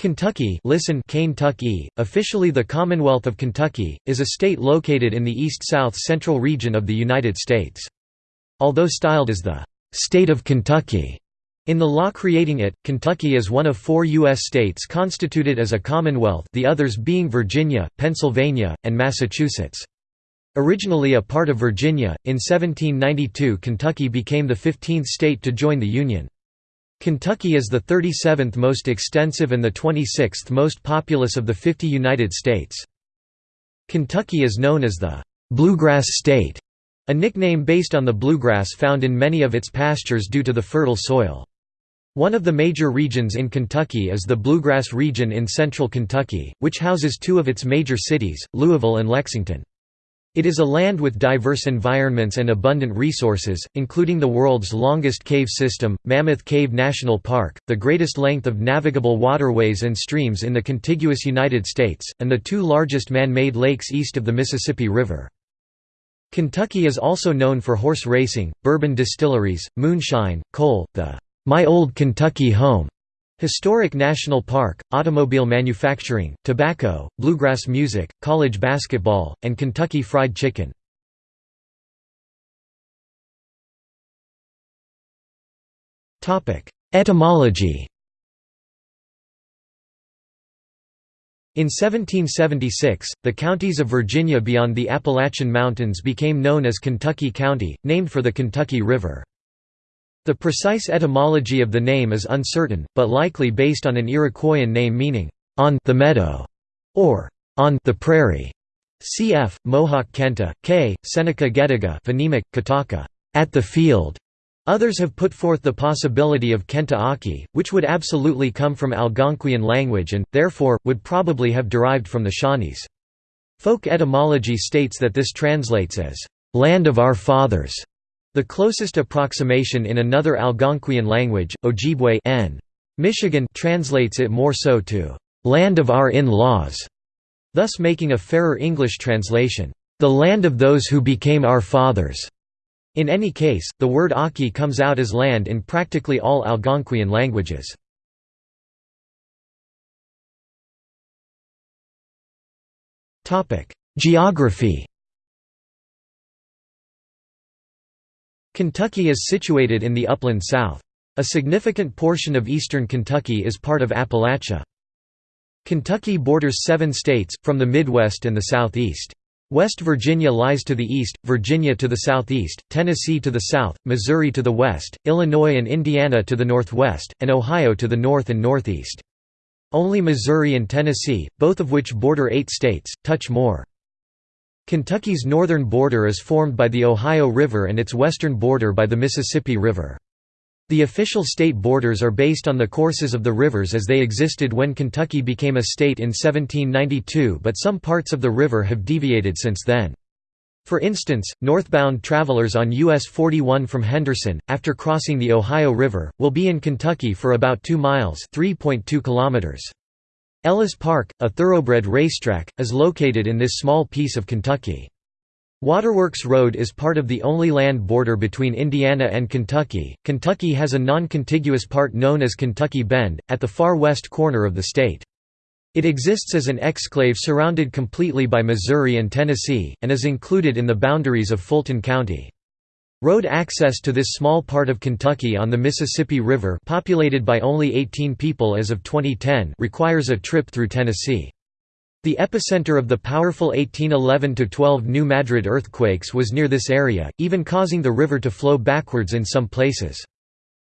Kentucky listen Kentucky, officially the Commonwealth of Kentucky, is a state located in the east-south central region of the United States. Although styled as the «state of Kentucky», in the law creating it, Kentucky is one of four U.S. states constituted as a commonwealth the others being Virginia, Pennsylvania, and Massachusetts. Originally a part of Virginia, in 1792 Kentucky became the 15th state to join the Union. Kentucky is the 37th most extensive and the 26th most populous of the 50 United States. Kentucky is known as the «Bluegrass State», a nickname based on the bluegrass found in many of its pastures due to the fertile soil. One of the major regions in Kentucky is the Bluegrass region in central Kentucky, which houses two of its major cities, Louisville and Lexington. It is a land with diverse environments and abundant resources, including the world's longest cave system, Mammoth Cave National Park, the greatest length of navigable waterways and streams in the contiguous United States, and the two largest man-made lakes east of the Mississippi River. Kentucky is also known for horse racing, bourbon distilleries, moonshine, coal, the "'My Old Kentucky Home' Historic National Park, automobile manufacturing, tobacco, bluegrass music, college basketball, and Kentucky Fried Chicken. Etymology In 1776, the counties of Virginia beyond the Appalachian Mountains became known as Kentucky County, named for the Kentucky River. The precise etymology of the name is uncertain, but likely based on an Iroquoian name meaning, on the meadow, or on the prairie. Cf. Mohawk Kenta, K. Seneca Gediga phonemic, Kataka, at the field. Others have put forth the possibility of Kenta Aki, which would absolutely come from Algonquian language and, therefore, would probably have derived from the Shawnees. Folk etymology states that this translates as, "...land of our fathers", the closest approximation in another Algonquian language, Ojibwe N. Michigan translates it more so to "'land of our in-laws", thus making a fairer English translation, "'the land of those who became our fathers'". In any case, the word Aki comes out as land in practically all Algonquian languages. Geography Kentucky is situated in the upland south. A significant portion of eastern Kentucky is part of Appalachia. Kentucky borders seven states, from the Midwest and the Southeast. West Virginia lies to the east, Virginia to the southeast, Tennessee to the south, Missouri to the west, Illinois and Indiana to the northwest, and Ohio to the north and northeast. Only Missouri and Tennessee, both of which border eight states, touch more. Kentucky's northern border is formed by the Ohio River and its western border by the Mississippi River. The official state borders are based on the courses of the rivers as they existed when Kentucky became a state in 1792 but some parts of the river have deviated since then. For instance, northbound travelers on US 41 from Henderson, after crossing the Ohio River, will be in Kentucky for about 2 miles 3.2 kilometers. Ellis Park, a thoroughbred racetrack, is located in this small piece of Kentucky. Waterworks Road is part of the only land border between Indiana and Kentucky. Kentucky has a non contiguous part known as Kentucky Bend, at the far west corner of the state. It exists as an exclave surrounded completely by Missouri and Tennessee, and is included in the boundaries of Fulton County. Road access to this small part of Kentucky on the Mississippi River populated by only 18 people as of 2010 requires a trip through Tennessee. The epicenter of the powerful 1811–12 New Madrid earthquakes was near this area, even causing the river to flow backwards in some places.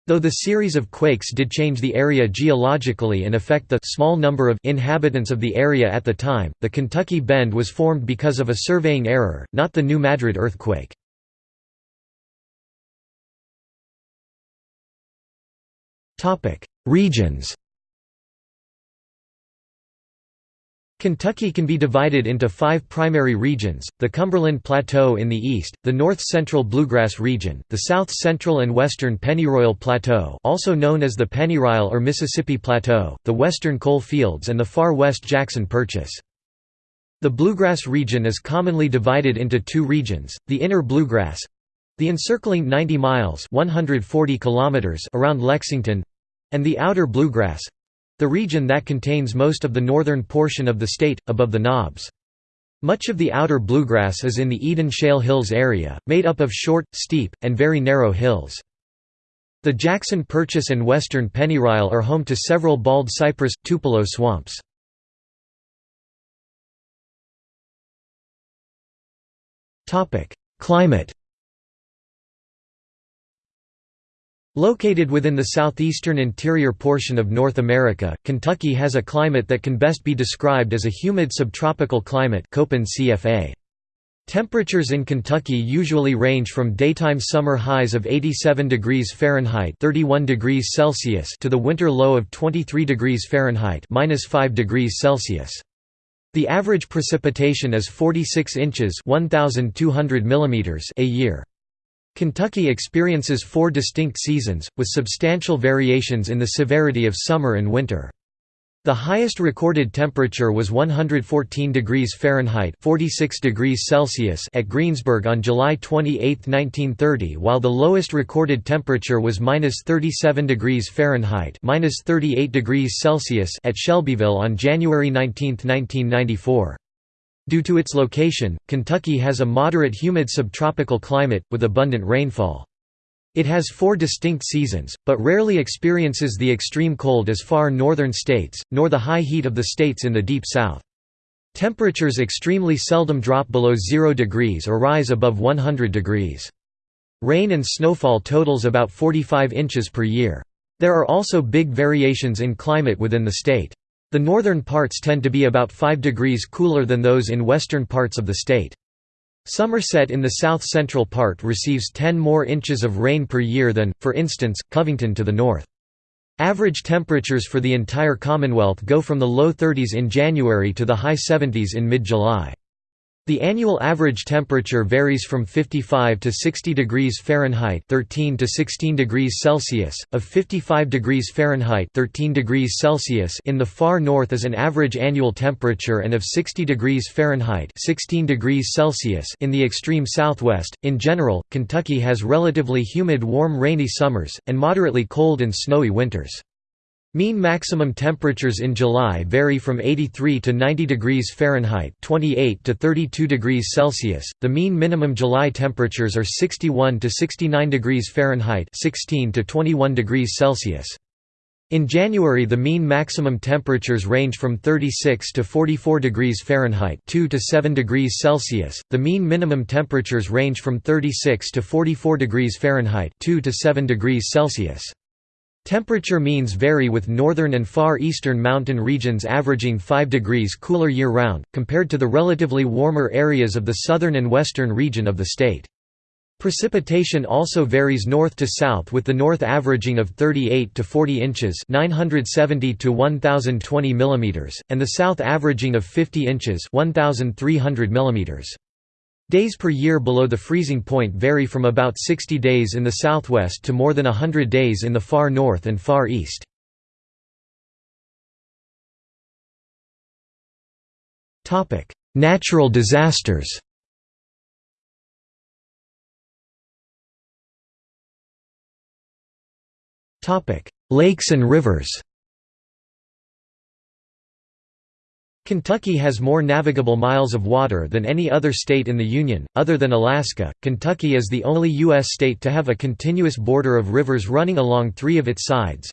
Though the series of quakes did change the area geologically and affect the small number of inhabitants of the area at the time, the Kentucky Bend was formed because of a surveying error, not the New Madrid earthquake. Topic: Regions. Kentucky can be divided into five primary regions, the Cumberland Plateau in the east, the north-central Bluegrass region, the south-central and western Pennyroyal Plateau also known as the Pennyrile or Mississippi Plateau, the western coal fields and the far west Jackson Purchase. The Bluegrass region is commonly divided into two regions, the Inner Bluegrass, the encircling 90 miles 140 kilometers around Lexington and the outer bluegrass the region that contains most of the northern portion of the state, above the Knobs. Much of the outer bluegrass is in the Eden Shale Hills area, made up of short, steep, and very narrow hills. The Jackson Purchase and western Pennyrile are home to several bald cypress, tupelo swamps. Climate Located within the southeastern interior portion of North America, Kentucky has a climate that can best be described as a humid subtropical climate. Temperatures in Kentucky usually range from daytime summer highs of 87 degrees Fahrenheit (31 degrees Celsius) to the winter low of 23 degrees Fahrenheit (-5 degrees Celsius). The average precipitation is 46 inches (1200 millimeters) a year. Kentucky experiences four distinct seasons, with substantial variations in the severity of summer and winter. The highest recorded temperature was 114 degrees Fahrenheit 46 degrees Celsius at Greensburg on July 28, 1930 while the lowest recorded temperature was -37 degrees Fahrenheit -38 degrees Celsius at Shelbyville on January 19, 1994. Due to its location, Kentucky has a moderate humid subtropical climate, with abundant rainfall. It has four distinct seasons, but rarely experiences the extreme cold as far northern states, nor the high heat of the states in the deep south. Temperatures extremely seldom drop below 0 degrees or rise above 100 degrees. Rain and snowfall totals about 45 inches per year. There are also big variations in climate within the state. The northern parts tend to be about 5 degrees cooler than those in western parts of the state. Somerset in the south-central part receives 10 more inches of rain per year than, for instance, Covington to the north. Average temperatures for the entire Commonwealth go from the low 30s in January to the high 70s in mid-July. The annual average temperature varies from 55 to 60 degrees Fahrenheit 13 to 16 degrees Celsius, of 55 degrees Fahrenheit 13 degrees Celsius in the far north is an average annual temperature and of 60 degrees Fahrenheit 16 degrees Celsius in the extreme southwest. In general, Kentucky has relatively humid warm rainy summers, and moderately cold and snowy winters. Mean maximum temperatures in July vary from 83 to 90 degrees Fahrenheit (28 to 32 degrees Celsius). The mean minimum July temperatures are 61 to 69 degrees Fahrenheit (16 to 21 degrees Celsius). In January the mean maximum temperatures range from 36 to 44 degrees Fahrenheit 2 to 7 degrees Celsius. The mean minimum temperatures range from 36 to 44 degrees Fahrenheit 2 to 7 degrees Celsius. Temperature means vary with northern and far eastern mountain regions averaging 5 degrees cooler year-round, compared to the relatively warmer areas of the southern and western region of the state. Precipitation also varies north to south with the north averaging of 38 to 40 inches 970 to 1020 mm, and the south averaging of 50 inches 1300 mm. Days per year below the freezing point vary from about 60 days in the southwest to more than 100 days in the far north and far east. Natural disasters Lakes and rivers Kentucky has more navigable miles of water than any other state in the Union, other than Alaska. Kentucky is the only U.S. state to have a continuous border of rivers running along three of its sides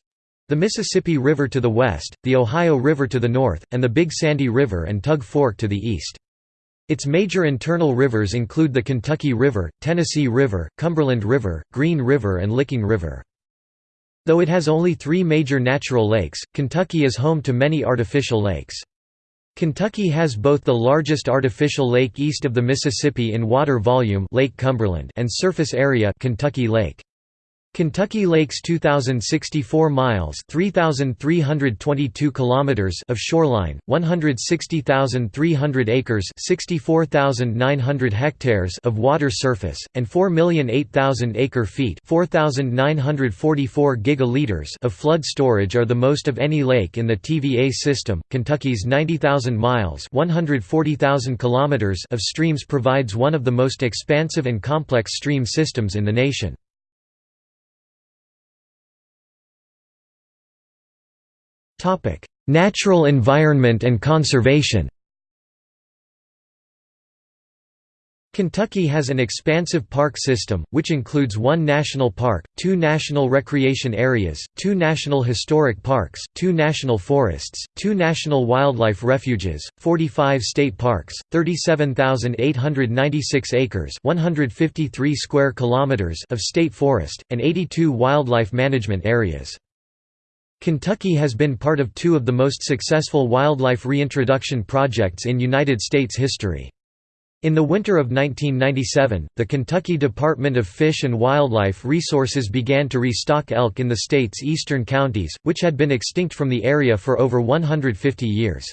the Mississippi River to the west, the Ohio River to the north, and the Big Sandy River and Tug Fork to the east. Its major internal rivers include the Kentucky River, Tennessee River, Cumberland River, Green River, and Licking River. Though it has only three major natural lakes, Kentucky is home to many artificial lakes. Kentucky has both the largest artificial lake east of the Mississippi in water volume Lake Cumberland and surface area Kentucky Lake. Kentucky Lakes 2064 miles 3322 kilometers of shoreline 160,300 acres 64,900 hectares of water surface and 4,008,000 acre feet 4,944 gigaliters of flood storage are the most of any lake in the TVA system. Kentucky's 90,000 miles 140,000 kilometers of streams provides one of the most expansive and complex stream systems in the nation Natural environment and conservation Kentucky has an expansive park system, which includes one national park, two national recreation areas, two national historic parks, two national forests, two national wildlife refuges, 45 state parks, 37,896 acres 153 square kilometers of state forest, and 82 wildlife management areas. Kentucky has been part of two of the most successful wildlife reintroduction projects in United States history. In the winter of 1997, the Kentucky Department of Fish and Wildlife Resources began to restock elk in the state's eastern counties, which had been extinct from the area for over 150 years.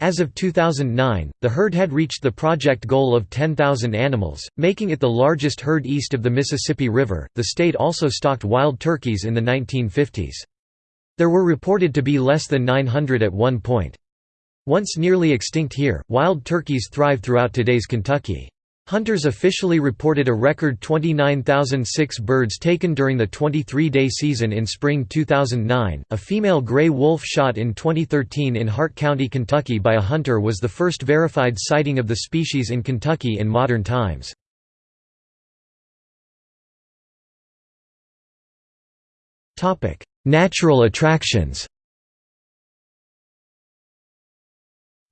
As of 2009, the herd had reached the project goal of 10,000 animals, making it the largest herd east of the Mississippi River. The state also stocked wild turkeys in the 1950s. There were reported to be less than 900 at one point. Once nearly extinct here, wild turkeys thrive throughout today's Kentucky. Hunters officially reported a record 29,006 birds taken during the 23-day season in spring 2009. A female gray wolf shot in 2013 in Hart County, Kentucky by a hunter was the first verified sighting of the species in Kentucky in modern times. Topic: Natural attractions.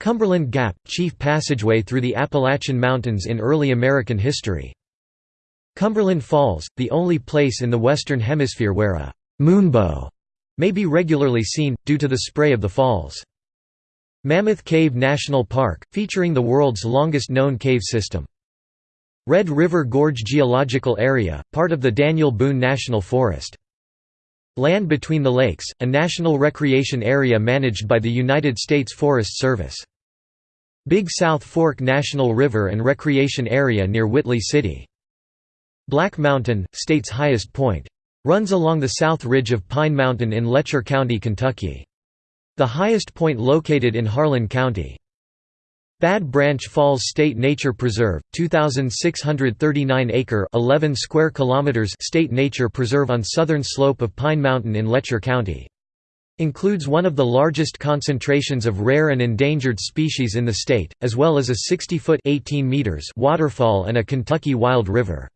Cumberland Gap, chief passageway through the Appalachian Mountains in early American history. Cumberland Falls, the only place in the Western Hemisphere where a «moonbow» may be regularly seen, due to the spray of the falls. Mammoth Cave National Park, featuring the world's longest known cave system. Red River Gorge Geological Area, part of the Daniel Boone National Forest. Land Between the Lakes, a national recreation area managed by the United States Forest Service. Big South Fork National River and Recreation Area near Whitley City. Black Mountain, state's highest point. Runs along the south ridge of Pine Mountain in Letcher County, Kentucky. The highest point located in Harlan County. Bad Branch Falls State Nature Preserve, 2639-acre (11 square kilometers) state nature preserve on southern slope of Pine Mountain in Letcher County. Includes one of the largest concentrations of rare and endangered species in the state, as well as a 60-foot (18 meters) waterfall and a Kentucky wild river.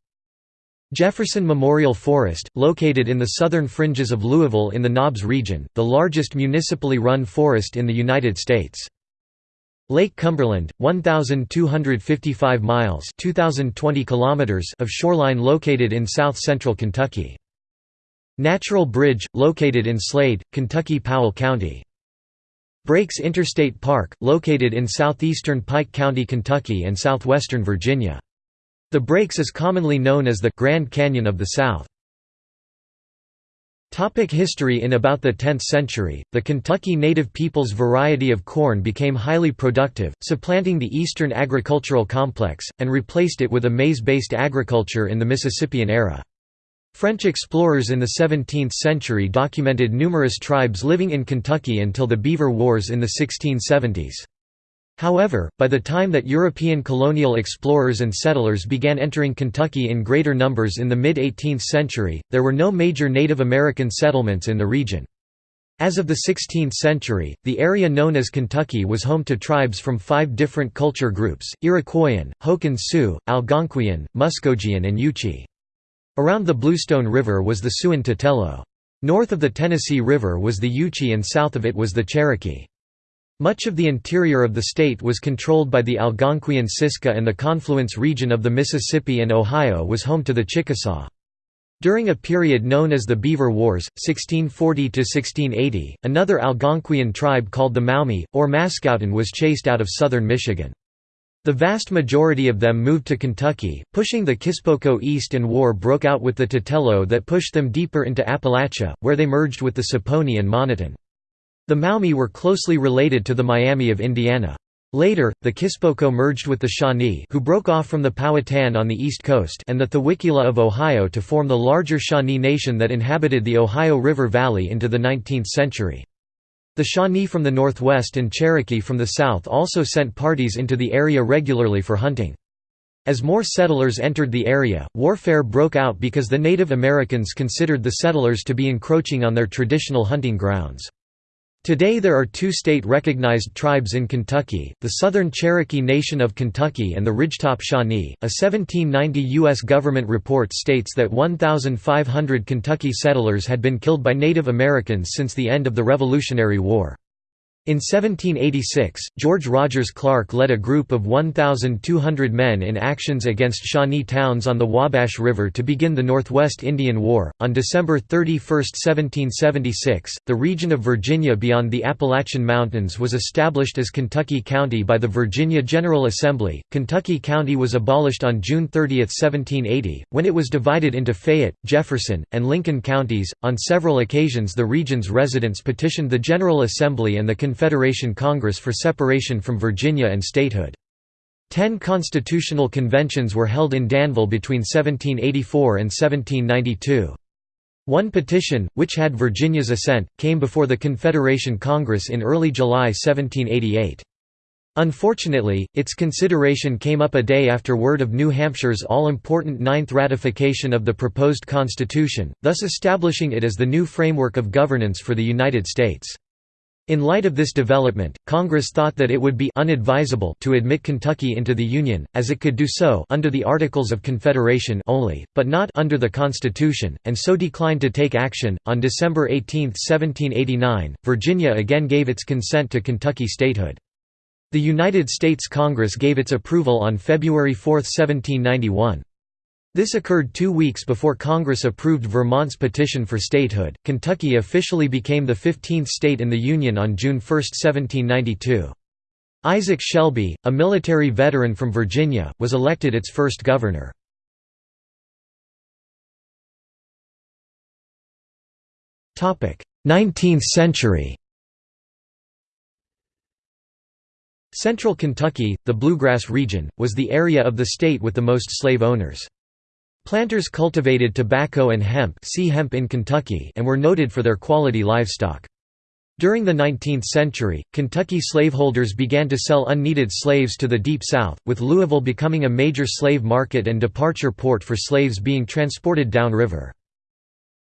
Jefferson Memorial Forest, located in the southern fringes of Louisville in the Knobs region, the largest municipally run forest in the United States. Lake Cumberland, 1,255 miles 2,020 kilometers of shoreline located in south-central Kentucky. Natural Bridge, located in Slade, Kentucky Powell County. Brakes Interstate Park, located in southeastern Pike County, Kentucky and southwestern Virginia. The Brakes is commonly known as the Grand Canyon of the South. Topic history In about the 10th century, the Kentucky native people's variety of corn became highly productive, supplanting the eastern agricultural complex, and replaced it with a maize-based agriculture in the Mississippian era. French explorers in the 17th century documented numerous tribes living in Kentucky until the Beaver Wars in the 1670s. However, by the time that European colonial explorers and settlers began entering Kentucky in greater numbers in the mid-18th century, there were no major Native American settlements in the region. As of the 16th century, the area known as Kentucky was home to tribes from five different culture groups, Iroquoian, Hokan Sioux, Algonquian, Muskogean and Yuchi. Around the Bluestone River was the Siouan Tutelo. North of the Tennessee River was the Yuchi and south of it was the Cherokee. Much of the interior of the state was controlled by the Algonquian Siska and the confluence region of the Mississippi and Ohio was home to the Chickasaw. During a period known as the Beaver Wars, 1640–1680, another Algonquian tribe called the Maumee, or Mascouten was chased out of southern Michigan. The vast majority of them moved to Kentucky, pushing the Kispoko east and war broke out with the Tutelo that pushed them deeper into Appalachia, where they merged with the Saponi and Moniton. The Maumee were closely related to the Miami of Indiana. Later, the Kispoko merged with the Shawnee who broke off from the Powhatan on the east coast and the Thawikila of Ohio to form the larger Shawnee Nation that inhabited the Ohio River Valley into the 19th century. The Shawnee from the northwest and Cherokee from the south also sent parties into the area regularly for hunting. As more settlers entered the area, warfare broke out because the Native Americans considered the settlers to be encroaching on their traditional hunting grounds. Today there are two state-recognized tribes in Kentucky, the Southern Cherokee Nation of Kentucky and the Ridgetop Shawnee. A 1790 U.S. government report states that 1,500 Kentucky settlers had been killed by Native Americans since the end of the Revolutionary War. In 1786, George Rogers Clark led a group of 1,200 men in actions against Shawnee towns on the Wabash River to begin the Northwest Indian War. On December 31, 1776, the region of Virginia beyond the Appalachian Mountains was established as Kentucky County by the Virginia General Assembly. Kentucky County was abolished on June 30, 1780, when it was divided into Fayette, Jefferson, and Lincoln counties. On several occasions, the region's residents petitioned the General Assembly and the Confederation Congress for separation from Virginia and statehood. Ten constitutional conventions were held in Danville between 1784 and 1792. One petition, which had Virginia's assent, came before the Confederation Congress in early July 1788. Unfortunately, its consideration came up a day after word of New Hampshire's all-important ninth ratification of the proposed constitution, thus establishing it as the new framework of governance for the United States. In light of this development, Congress thought that it would be unadvisable to admit Kentucky into the Union, as it could do so under the Articles of Confederation only, but not under the Constitution, and so declined to take action. On December 18, 1789, Virginia again gave its consent to Kentucky statehood. The United States Congress gave its approval on February 4, 1791. This occurred two weeks before Congress approved Vermont's petition for statehood. Kentucky officially became the 15th state in the Union on June 1, 1792. Isaac Shelby, a military veteran from Virginia, was elected its first governor. Topic: 19th century. Central Kentucky, the Bluegrass region, was the area of the state with the most slave owners. Planters cultivated tobacco and hemp, see hemp in Kentucky and were noted for their quality livestock. During the 19th century, Kentucky slaveholders began to sell unneeded slaves to the Deep South, with Louisville becoming a major slave market and departure port for slaves being transported downriver.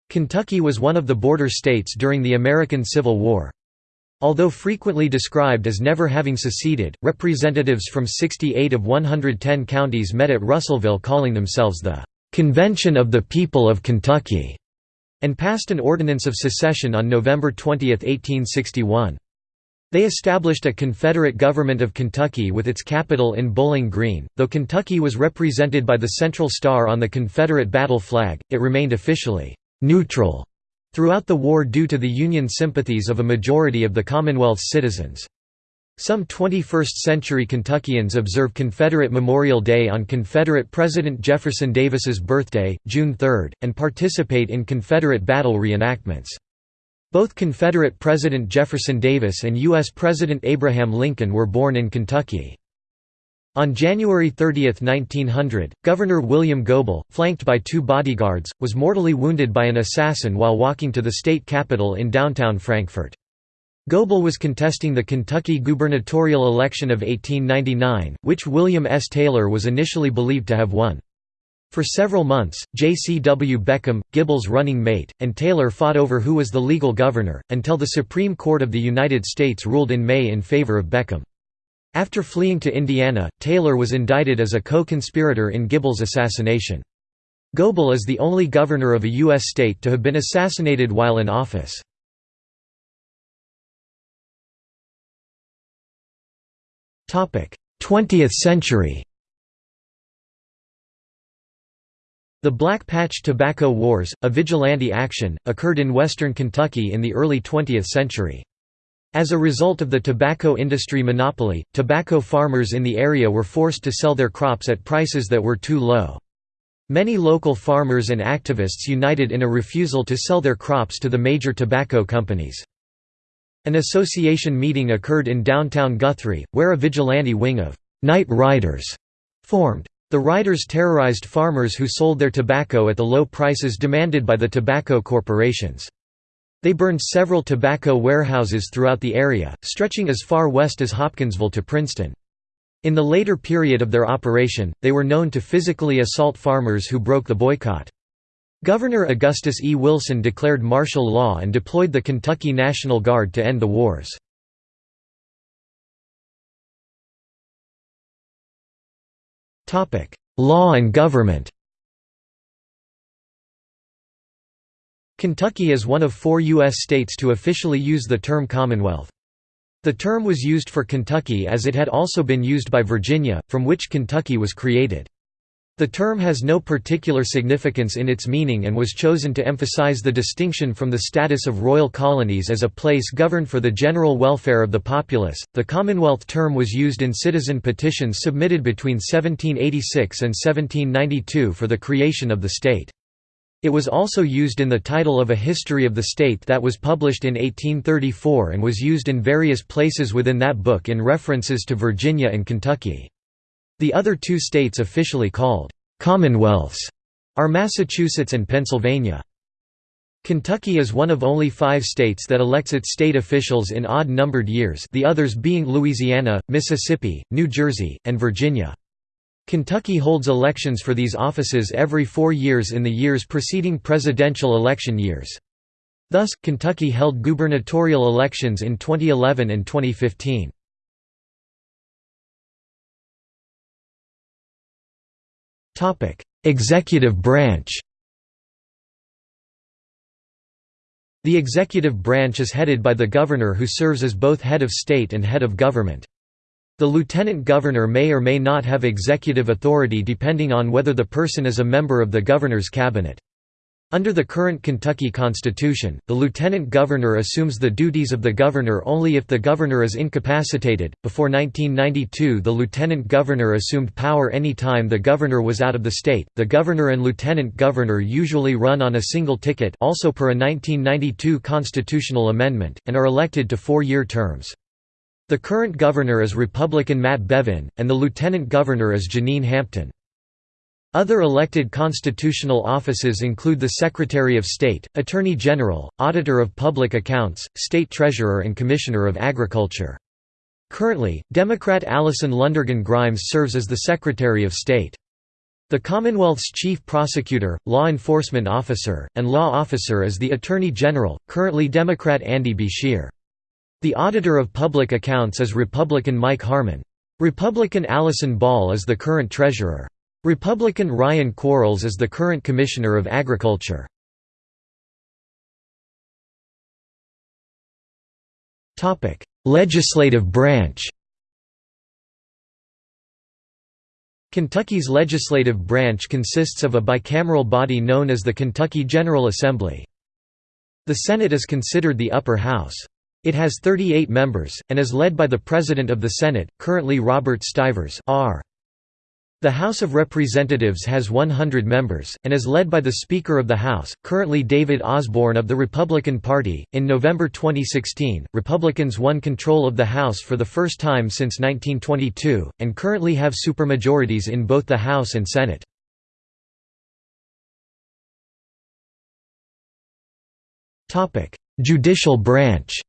Kentucky was one of the border states during the American Civil War. Although frequently described as never having seceded, representatives from 68 of 110 counties met at Russellville calling themselves the "'Convention of the People of Kentucky' and passed an ordinance of secession on November 20, 1861. They established a Confederate government of Kentucky with its capital in Bowling Green. Though Kentucky was represented by the Central Star on the Confederate battle flag, it remained officially neutral throughout the war due to the Union sympathies of a majority of the Commonwealth's citizens. Some 21st-century Kentuckians observe Confederate Memorial Day on Confederate President Jefferson Davis's birthday, June 3, and participate in Confederate battle reenactments. Both Confederate President Jefferson Davis and U.S. President Abraham Lincoln were born in Kentucky. On January 30, 1900, Governor William Goebel, flanked by two bodyguards, was mortally wounded by an assassin while walking to the state capitol in downtown Frankfort. Goebel was contesting the Kentucky gubernatorial election of 1899, which William S. Taylor was initially believed to have won. For several months, J.C.W. Beckham, Goebel's running mate, and Taylor fought over who was the legal governor, until the Supreme Court of the United States ruled in May in favor of Beckham. After fleeing to Indiana, Taylor was indicted as a co-conspirator in Goebel's assassination. Goebel is the only governor of a U.S. state to have been assassinated while in office. 20th century The Black Patch Tobacco Wars, a vigilante action, occurred in western Kentucky in the early 20th century. As a result of the tobacco industry monopoly, tobacco farmers in the area were forced to sell their crops at prices that were too low. Many local farmers and activists united in a refusal to sell their crops to the major tobacco companies. An association meeting occurred in downtown Guthrie, where a vigilante wing of «night riders» formed. The riders terrorized farmers who sold their tobacco at the low prices demanded by the tobacco corporations. They burned several tobacco warehouses throughout the area, stretching as far west as Hopkinsville to Princeton. In the later period of their operation, they were known to physically assault farmers who broke the boycott. Governor Augustus E. Wilson declared martial law and deployed the Kentucky National Guard to end the wars. Law and government Kentucky is one of four U.S. states to officially use the term Commonwealth. The term was used for Kentucky as it had also been used by Virginia, from which Kentucky was created. The term has no particular significance in its meaning and was chosen to emphasize the distinction from the status of royal colonies as a place governed for the general welfare of the populace. The Commonwealth term was used in citizen petitions submitted between 1786 and 1792 for the creation of the state. It was also used in the title of a history of the state that was published in 1834 and was used in various places within that book in references to Virginia and Kentucky. The other two states officially called «commonwealths» are Massachusetts and Pennsylvania. Kentucky is one of only five states that elects its state officials in odd-numbered years the others being Louisiana, Mississippi, New Jersey, and Virginia. Kentucky holds elections for these offices every four years in the years preceding presidential election years. Thus, Kentucky held gubernatorial elections in 2011 and 2015. Topic: Executive branch. The executive branch is headed by the governor who serves as both head of state and head of government. The lieutenant governor may or may not have executive authority depending on whether the person is a member of the governor's cabinet. Under the current Kentucky Constitution, the lieutenant governor assumes the duties of the governor only if the governor is incapacitated. Before 1992, the lieutenant governor assumed power any time the governor was out of the state. The governor and lieutenant governor usually run on a single ticket, also per a 1992 constitutional amendment, and are elected to four-year terms. The current governor is Republican Matt Bevin, and the lieutenant governor is Jenean Hampton. Other elected constitutional offices include the Secretary of State, Attorney General, Auditor of Public Accounts, State Treasurer and Commissioner of Agriculture. Currently, Democrat Allison Lundergan Grimes serves as the Secretary of State. The Commonwealth's chief prosecutor, law enforcement officer, and law officer is the Attorney General, currently Democrat Andy Beshear. The Auditor of Public Accounts is Republican Mike Harmon. Republican Allison Ball is the current treasurer. Republican Ryan Quarles is the current Commissioner of Agriculture. Legislative branch Kentucky's legislative branch consists of a bicameral body known as the Kentucky General Assembly. The Senate is considered the upper house. It has 38 members, and is led by the President of the Senate, currently Robert Stivers R. The House of Representatives has 100 members, and is led by the Speaker of the House, currently David Osborne of the Republican Party. In November 2016, Republicans won control of the House for the first time since 1922, and currently have supermajorities in both the House and Senate. Judicial branch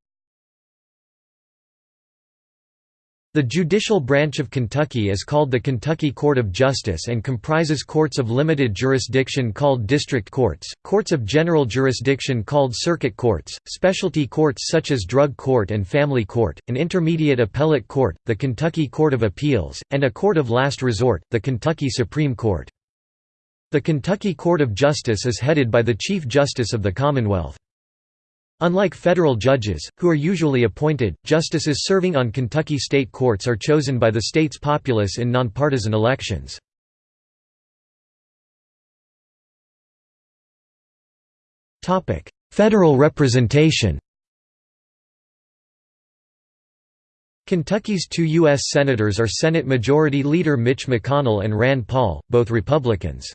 The judicial branch of Kentucky is called the Kentucky Court of Justice and comprises courts of limited jurisdiction called district courts, courts of general jurisdiction called circuit courts, specialty courts such as drug court and family court, an intermediate appellate court, the Kentucky Court of Appeals, and a court of last resort, the Kentucky Supreme Court. The Kentucky Court of Justice is headed by the Chief Justice of the Commonwealth. Unlike federal judges, who are usually appointed, justices serving on Kentucky state courts are chosen by the state's populace in nonpartisan elections. Federal representation Kentucky's two U.S. Senators are Senate Majority Leader Mitch McConnell and Rand Paul, both Republicans.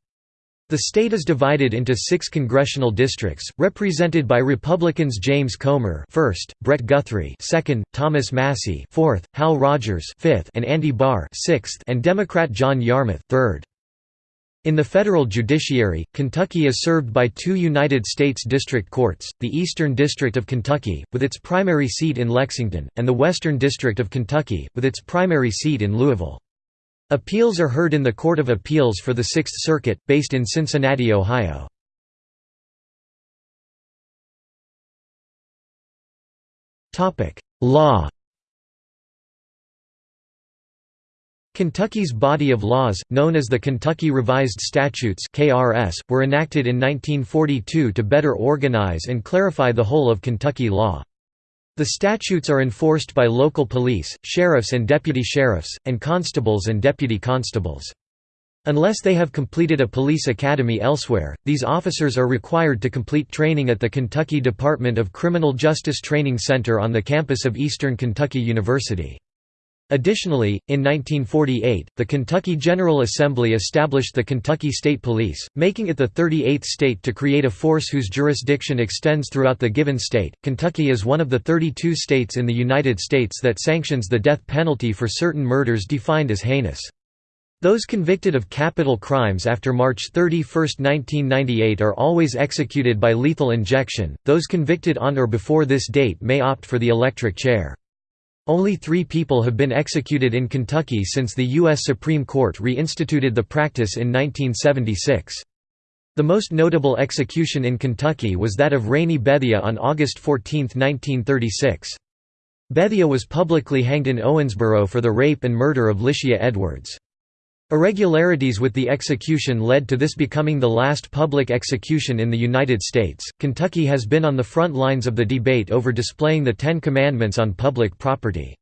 The state is divided into six congressional districts, represented by Republicans James Comer first, Brett Guthrie second, Thomas Massie fourth, Hal Rogers fifth, and Andy Barr sixth, and Democrat John Yarmuth third. In the federal judiciary, Kentucky is served by two United States District Courts, the Eastern District of Kentucky, with its primary seat in Lexington, and the Western District of Kentucky, with its primary seat in Louisville. Appeals are heard in the Court of Appeals for the Sixth Circuit, based in Cincinnati, Ohio. Law Kentucky's body of laws, known as the Kentucky Revised Statutes (KRS), were enacted in 1942 to better organize and clarify the whole of Kentucky law. The statutes are enforced by local police, sheriffs and deputy sheriffs, and constables and deputy constables. Unless they have completed a police academy elsewhere, these officers are required to complete training at the Kentucky Department of Criminal Justice Training Center on the campus of Eastern Kentucky University. Additionally, in 1948, the Kentucky General Assembly established the Kentucky State Police, making it the 38th state to create a force whose jurisdiction extends throughout the given state. Kentucky is one of the 32 states in the United States that sanctions the death penalty for certain murders defined as heinous. Those convicted of capital crimes after March 31, 1998 are always executed by lethal injection, those convicted on or before this date may opt for the electric chair. Only three people have been executed in Kentucky since the U.S. Supreme Court reinstituted the practice in 1976. The most notable execution in Kentucky was that of Rainey Bethea on August 14, 1936. Bethea was publicly hanged in Owensboro for the rape and murder of Lischia Edwards. Irregularities with the execution led to this becoming the last public execution in the United States. Kentucky has been on the front lines of the debate over displaying the Ten Commandments on public property.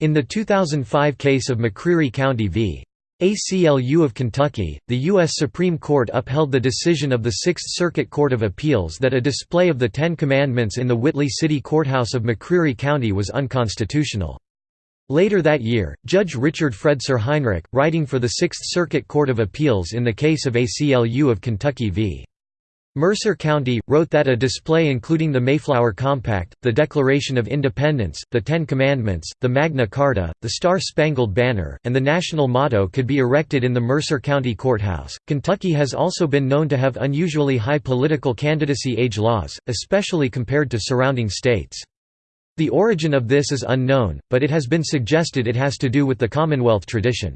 In the 2005 case of McCreary County v. ACLU of Kentucky, the U.S. Supreme Court upheld the decision of the Sixth Circuit Court of Appeals that a display of the Ten Commandments in the Whitley City Courthouse of McCreary County was unconstitutional. Later that year, Judge Richard Fred Suhrheinrich, writing for the Sixth Circuit Court of Appeals in the case of ACLU of Kentucky v. Mercer County, wrote that a display including the Mayflower Compact, the Declaration of Independence, the Ten Commandments, the Magna Carta, the Star-Spangled Banner, and the national motto could be erected in the Mercer County Courthouse. Kentucky has also been known to have unusually high political candidacy age laws, especially compared to surrounding states. The origin of this is unknown, but it has been suggested it has to do with the Commonwealth tradition.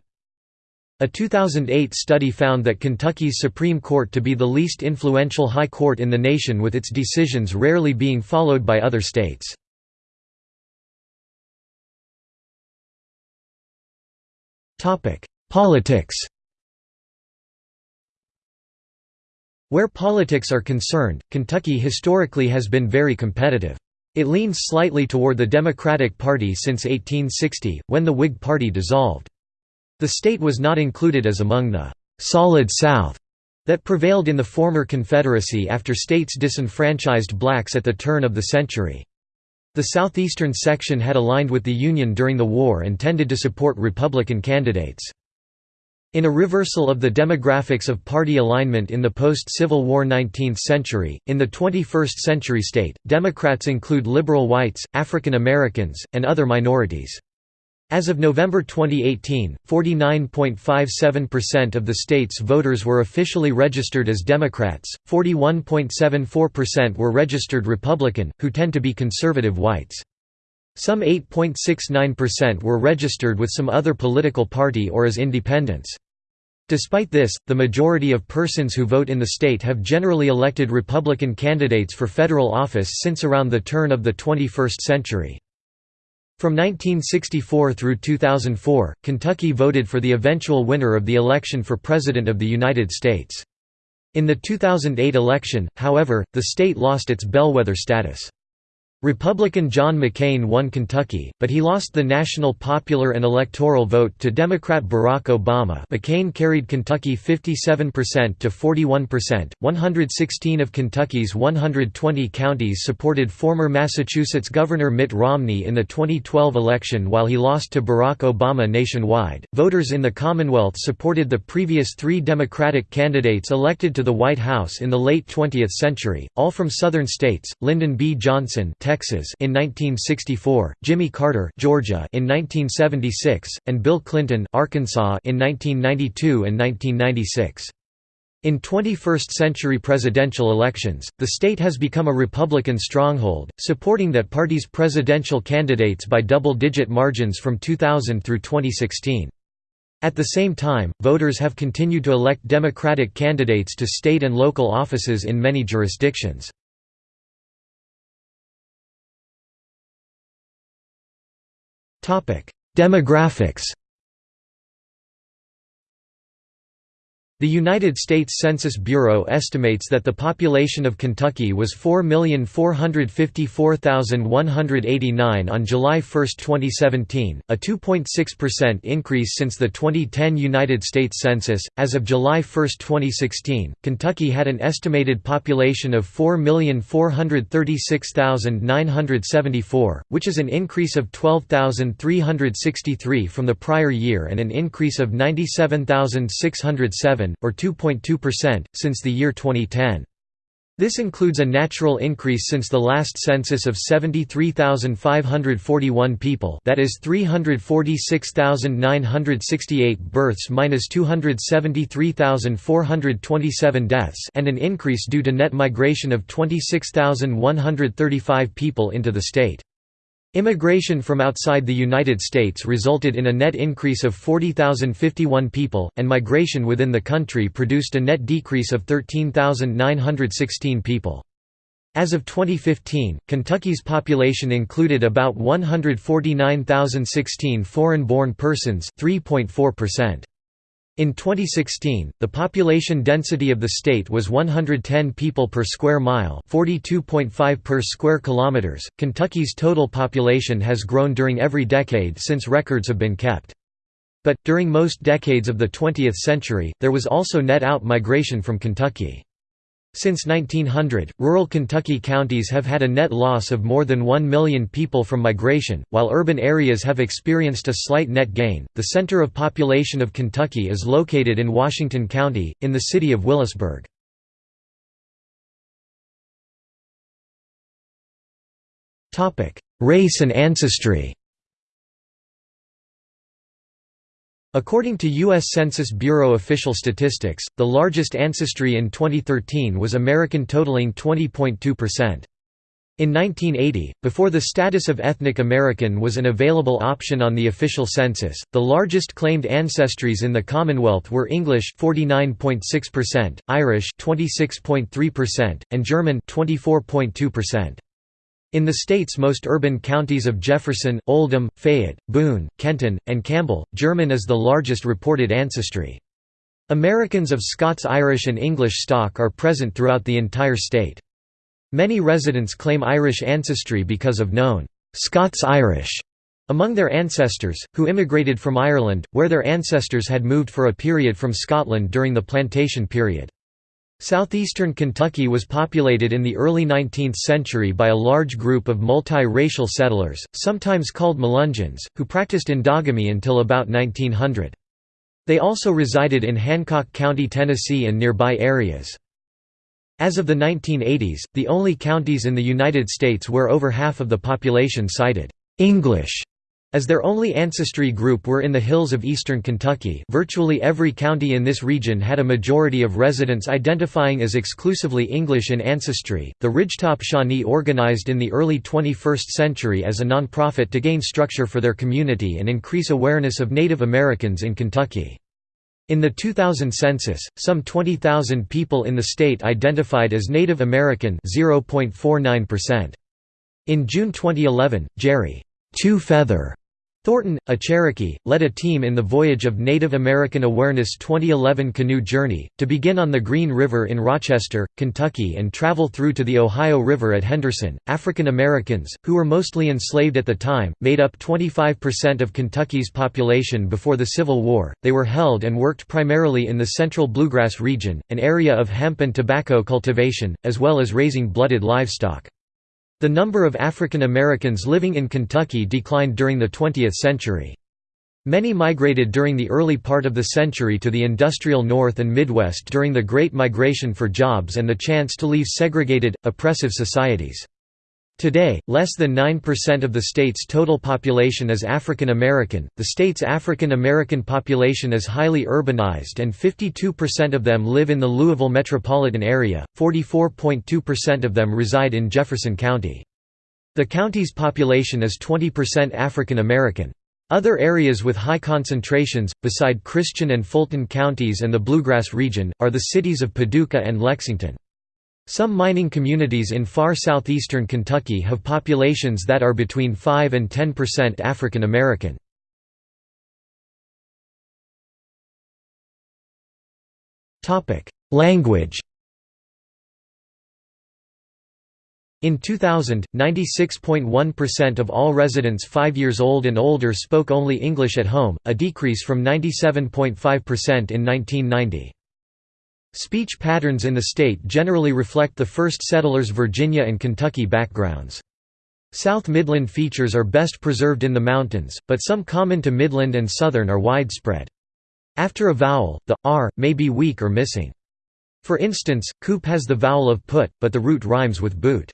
A 2008 study found that Kentucky's Supreme Court to be the least influential high court in the nation with its decisions rarely being followed by other states. Politics Where politics are concerned, Kentucky historically has been very competitive. It leans slightly toward the Democratic Party since 1860, when the Whig Party dissolved. The state was not included as among the «Solid South» that prevailed in the former Confederacy after states disenfranchised blacks at the turn of the century. The southeastern section had aligned with the Union during the war and tended to support Republican candidates. In a reversal of the demographics of party alignment in the post-Civil War 19th century, in the 21st century state, Democrats include liberal whites, African Americans, and other minorities. As of November 2018, 49.57% of the state's voters were officially registered as Democrats, 41.74% were registered Republican, who tend to be conservative whites. Some 8.69% were registered with some other political party or as independents. Despite this, the majority of persons who vote in the state have generally elected Republican candidates for federal office since around the turn of the 21st century. From 1964 through 2004, Kentucky voted for the eventual winner of the election for President of the United States. In the 2008 election, however, the state lost its bellwether status. Republican John McCain won Kentucky, but he lost the national popular and electoral vote to Democrat Barack Obama McCain carried Kentucky 57% to 41%. 116 of Kentucky's 120 counties supported former Massachusetts Governor Mitt Romney in the 2012 election while he lost to Barack Obama nationwide. Voters in the Commonwealth supported the previous three Democratic candidates elected to the White House in the late 20th century, all from southern states, Lyndon B. Johnson Texas in 1964, Jimmy Carter Georgia in 1976, and Bill Clinton Arkansas in 1992 and 1996. In 21st-century presidential elections, the state has become a Republican stronghold, supporting that party's presidential candidates by double-digit margins from 2000 through 2016. At the same time, voters have continued to elect Democratic candidates to state and local offices in many jurisdictions. Demographics The United States Census Bureau estimates that the population of Kentucky was 4,454,189 on July 1, 2017, a 2.6% increase since the 2010 United States Census. As of July 1, 2016, Kentucky had an estimated population of 4,436,974, which is an increase of 12,363 from the prior year and an increase of 97,607 or 2.2%, since the year 2010. This includes a natural increase since the last census of 73,541 people that is 346,968 births minus 273,427 deaths and an increase due to net migration of 26,135 people into the state. Immigration from outside the United States resulted in a net increase of 40,051 people, and migration within the country produced a net decrease of 13,916 people. As of 2015, Kentucky's population included about 149,016 foreign-born persons 3.4%. In 2016, the population density of the state was 110 people per square mile, 42.5 per square kilometers. Kentucky's total population has grown during every decade since records have been kept. But during most decades of the 20th century, there was also net out migration from Kentucky. Since 1900, rural Kentucky counties have had a net loss of more than 1 million people from migration, while urban areas have experienced a slight net gain. The center of population of Kentucky is located in Washington County, in the city of Willisburg. Race and ancestry According to U.S. Census Bureau official statistics, the largest ancestry in 2013 was American totaling 20.2%. In 1980, before the status of ethnic American was an available option on the official census, the largest claimed ancestries in the Commonwealth were English 49.6%, Irish 26.3%, and German 24.2%. In the state's most urban counties of Jefferson, Oldham, Fayette, Boone, Kenton, and Campbell, German is the largest reported ancestry. Americans of Scots-Irish and English stock are present throughout the entire state. Many residents claim Irish ancestry because of known Scots-Irish among their ancestors, who immigrated from Ireland, where their ancestors had moved for a period from Scotland during the plantation period. Southeastern Kentucky was populated in the early 19th century by a large group of multi-racial settlers, sometimes called Melungeons, who practiced endogamy until about 1900. They also resided in Hancock County, Tennessee and nearby areas. As of the 1980s, the only counties in the United States where over half of the population cited English as their only ancestry group were in the hills of eastern Kentucky virtually every county in this region had a majority of residents identifying as exclusively English in ancestry. The Ridgetop Shawnee organized in the early 21st century as a nonprofit to gain structure for their community and increase awareness of Native Americans in Kentucky. In the 2000 census, some 20,000 people in the state identified as Native American 0.49%. In June 2011, Jerry Two Feather Thornton, a Cherokee, led a team in the Voyage of Native American Awareness 2011 canoe journey, to begin on the Green River in Rochester, Kentucky and travel through to the Ohio River at Henderson. African Americans, who were mostly enslaved at the time, made up 25% of Kentucky's population before the Civil War. They were held and worked primarily in the central bluegrass region, an area of hemp and tobacco cultivation, as well as raising blooded livestock. The number of African Americans living in Kentucky declined during the 20th century. Many migrated during the early part of the century to the industrial North and Midwest during the Great Migration for jobs and the chance to leave segregated, oppressive societies. Today, less than 9% of the state's total population is African American. The state's African American population is highly urbanized and 52% of them live in the Louisville metropolitan area, 44.2% of them reside in Jefferson County. The county's population is 20% African American. Other areas with high concentrations, beside Christian and Fulton counties and the Bluegrass region, are the cities of Paducah and Lexington. Some mining communities in far southeastern Kentucky have populations that are between 5 and 10% African American. Language In 2000, 96.1% of all residents 5 years old and older spoke only English at home, a decrease from 97.5% in 1990. Speech patterns in the state generally reflect the first settlers' Virginia and Kentucky backgrounds. South Midland features are best preserved in the mountains, but some common to Midland and Southern are widespread. After a vowel, the r may be weak or missing. For instance, coop has the vowel of put, but the root rhymes with boot.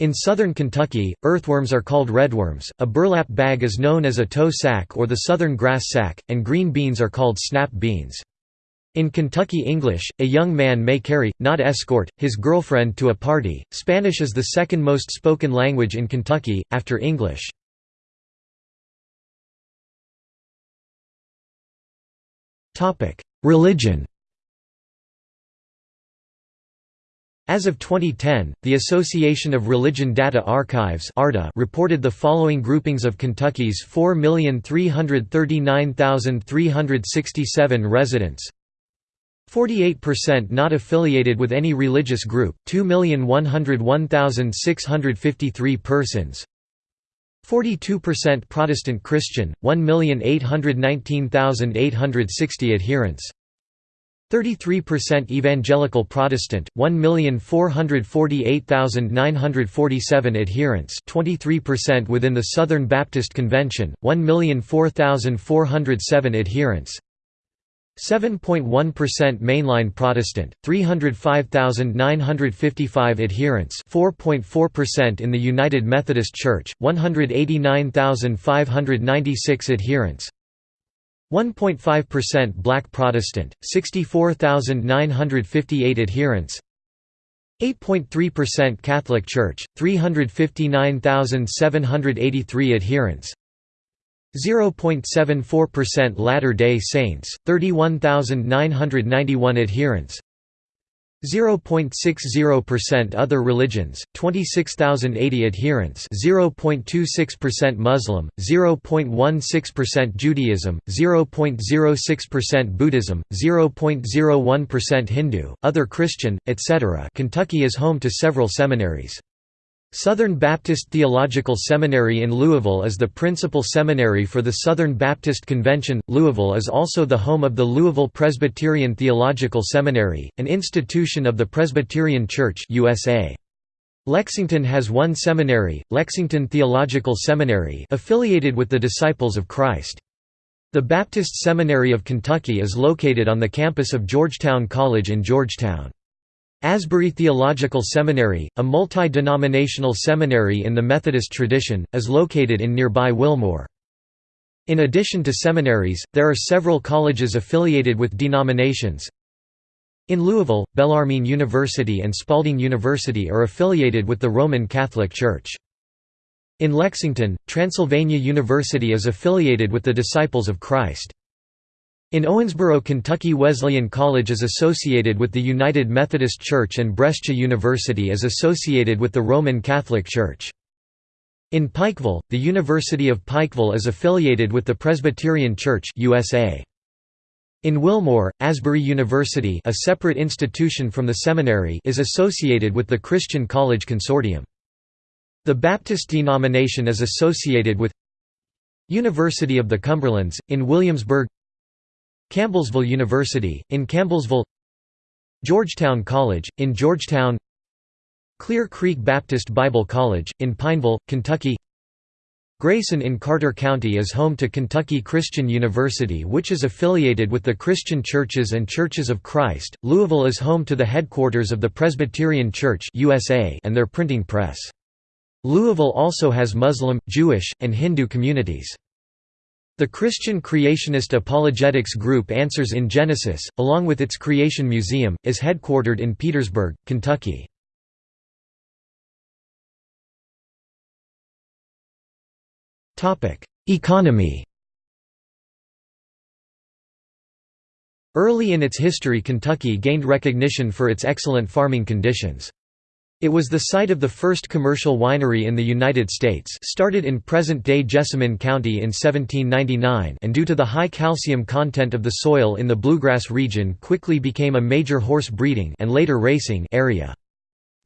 In southern Kentucky, earthworms are called redworms, a burlap bag is known as a tow sack or the southern grass sack, and green beans are called snap beans. In Kentucky English, a young man may carry, not escort, his girlfriend to a party. Spanish is the second most spoken language in Kentucky, after English. Religion As of 2010, the Association of Religion Data Archives reported the following groupings of Kentucky's 4,339,367 residents 48% not affiliated with any religious group, 2,101,653 persons. 42% Protestant Christian, 1,819,860 adherents. 33% Evangelical Protestant, 1,448,947 adherents. 23% within the Southern Baptist Convention, 1,004,407 adherents 7.1% mainline Protestant, 305,955 adherents 4.4% in the United Methodist Church, 189,596 adherents 1.5% Black Protestant, 64,958 adherents 8.3% Catholic Church, 359,783 adherents 0.74% Latter-day Saints, 31,991 adherents 0.60% Other religions, 26,080 adherents 0.26% Muslim, 0.16% Judaism, 0.06% Buddhism, 0.01% Hindu, other Christian, etc. Kentucky is home to several seminaries. Southern Baptist Theological Seminary in Louisville is the principal seminary for the Southern Baptist Convention. Louisville is also the home of the Louisville Presbyterian Theological Seminary, an institution of the Presbyterian Church USA. Lexington has one seminary, Lexington Theological Seminary, affiliated with the Disciples of Christ. The Baptist Seminary of Kentucky is located on the campus of Georgetown College in Georgetown. Asbury Theological Seminary, a multi-denominational seminary in the Methodist tradition, is located in nearby Wilmore. In addition to seminaries, there are several colleges affiliated with denominations. In Louisville, Bellarmine University and Spalding University are affiliated with the Roman Catholic Church. In Lexington, Transylvania University is affiliated with the Disciples of Christ. In Owensboro, Kentucky Wesleyan College is associated with the United Methodist Church and Brescia University is associated with the Roman Catholic Church. In Pikeville, the University of Pikeville is affiliated with the Presbyterian Church USA. In Wilmore, Asbury University a separate institution from the seminary is associated with the Christian College Consortium. The Baptist denomination is associated with University of the Cumberlands, in Williamsburg Campbellsville University, in Campbellsville Georgetown College, in Georgetown Clear Creek Baptist Bible College, in Pineville, Kentucky Grayson in Carter County is home to Kentucky Christian University which is affiliated with the Christian Churches and Churches of Christ. Louisville is home to the headquarters of the Presbyterian Church USA and their printing press. Louisville also has Muslim, Jewish, and Hindu communities. The Christian creationist apologetics group Answers in Genesis, along with its Creation Museum, is headquartered in Petersburg, Kentucky. Economy Early in its history Kentucky gained recognition for its excellent farming conditions. It was the site of the first commercial winery in the United States started in present-day Jessamine County in 1799 and due to the high calcium content of the soil in the bluegrass region quickly became a major horse breeding and later racing area.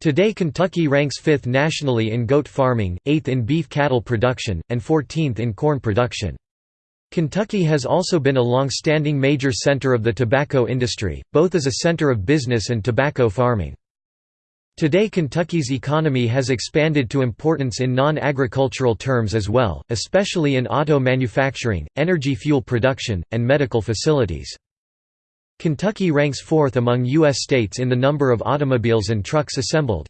Today Kentucky ranks 5th nationally in goat farming, 8th in beef cattle production, and 14th in corn production. Kentucky has also been a long-standing major center of the tobacco industry, both as a center of business and tobacco farming. Today Kentucky's economy has expanded to importance in non-agricultural terms as well, especially in auto manufacturing, energy fuel production, and medical facilities. Kentucky ranks fourth among U.S. states in the number of automobiles and trucks assembled.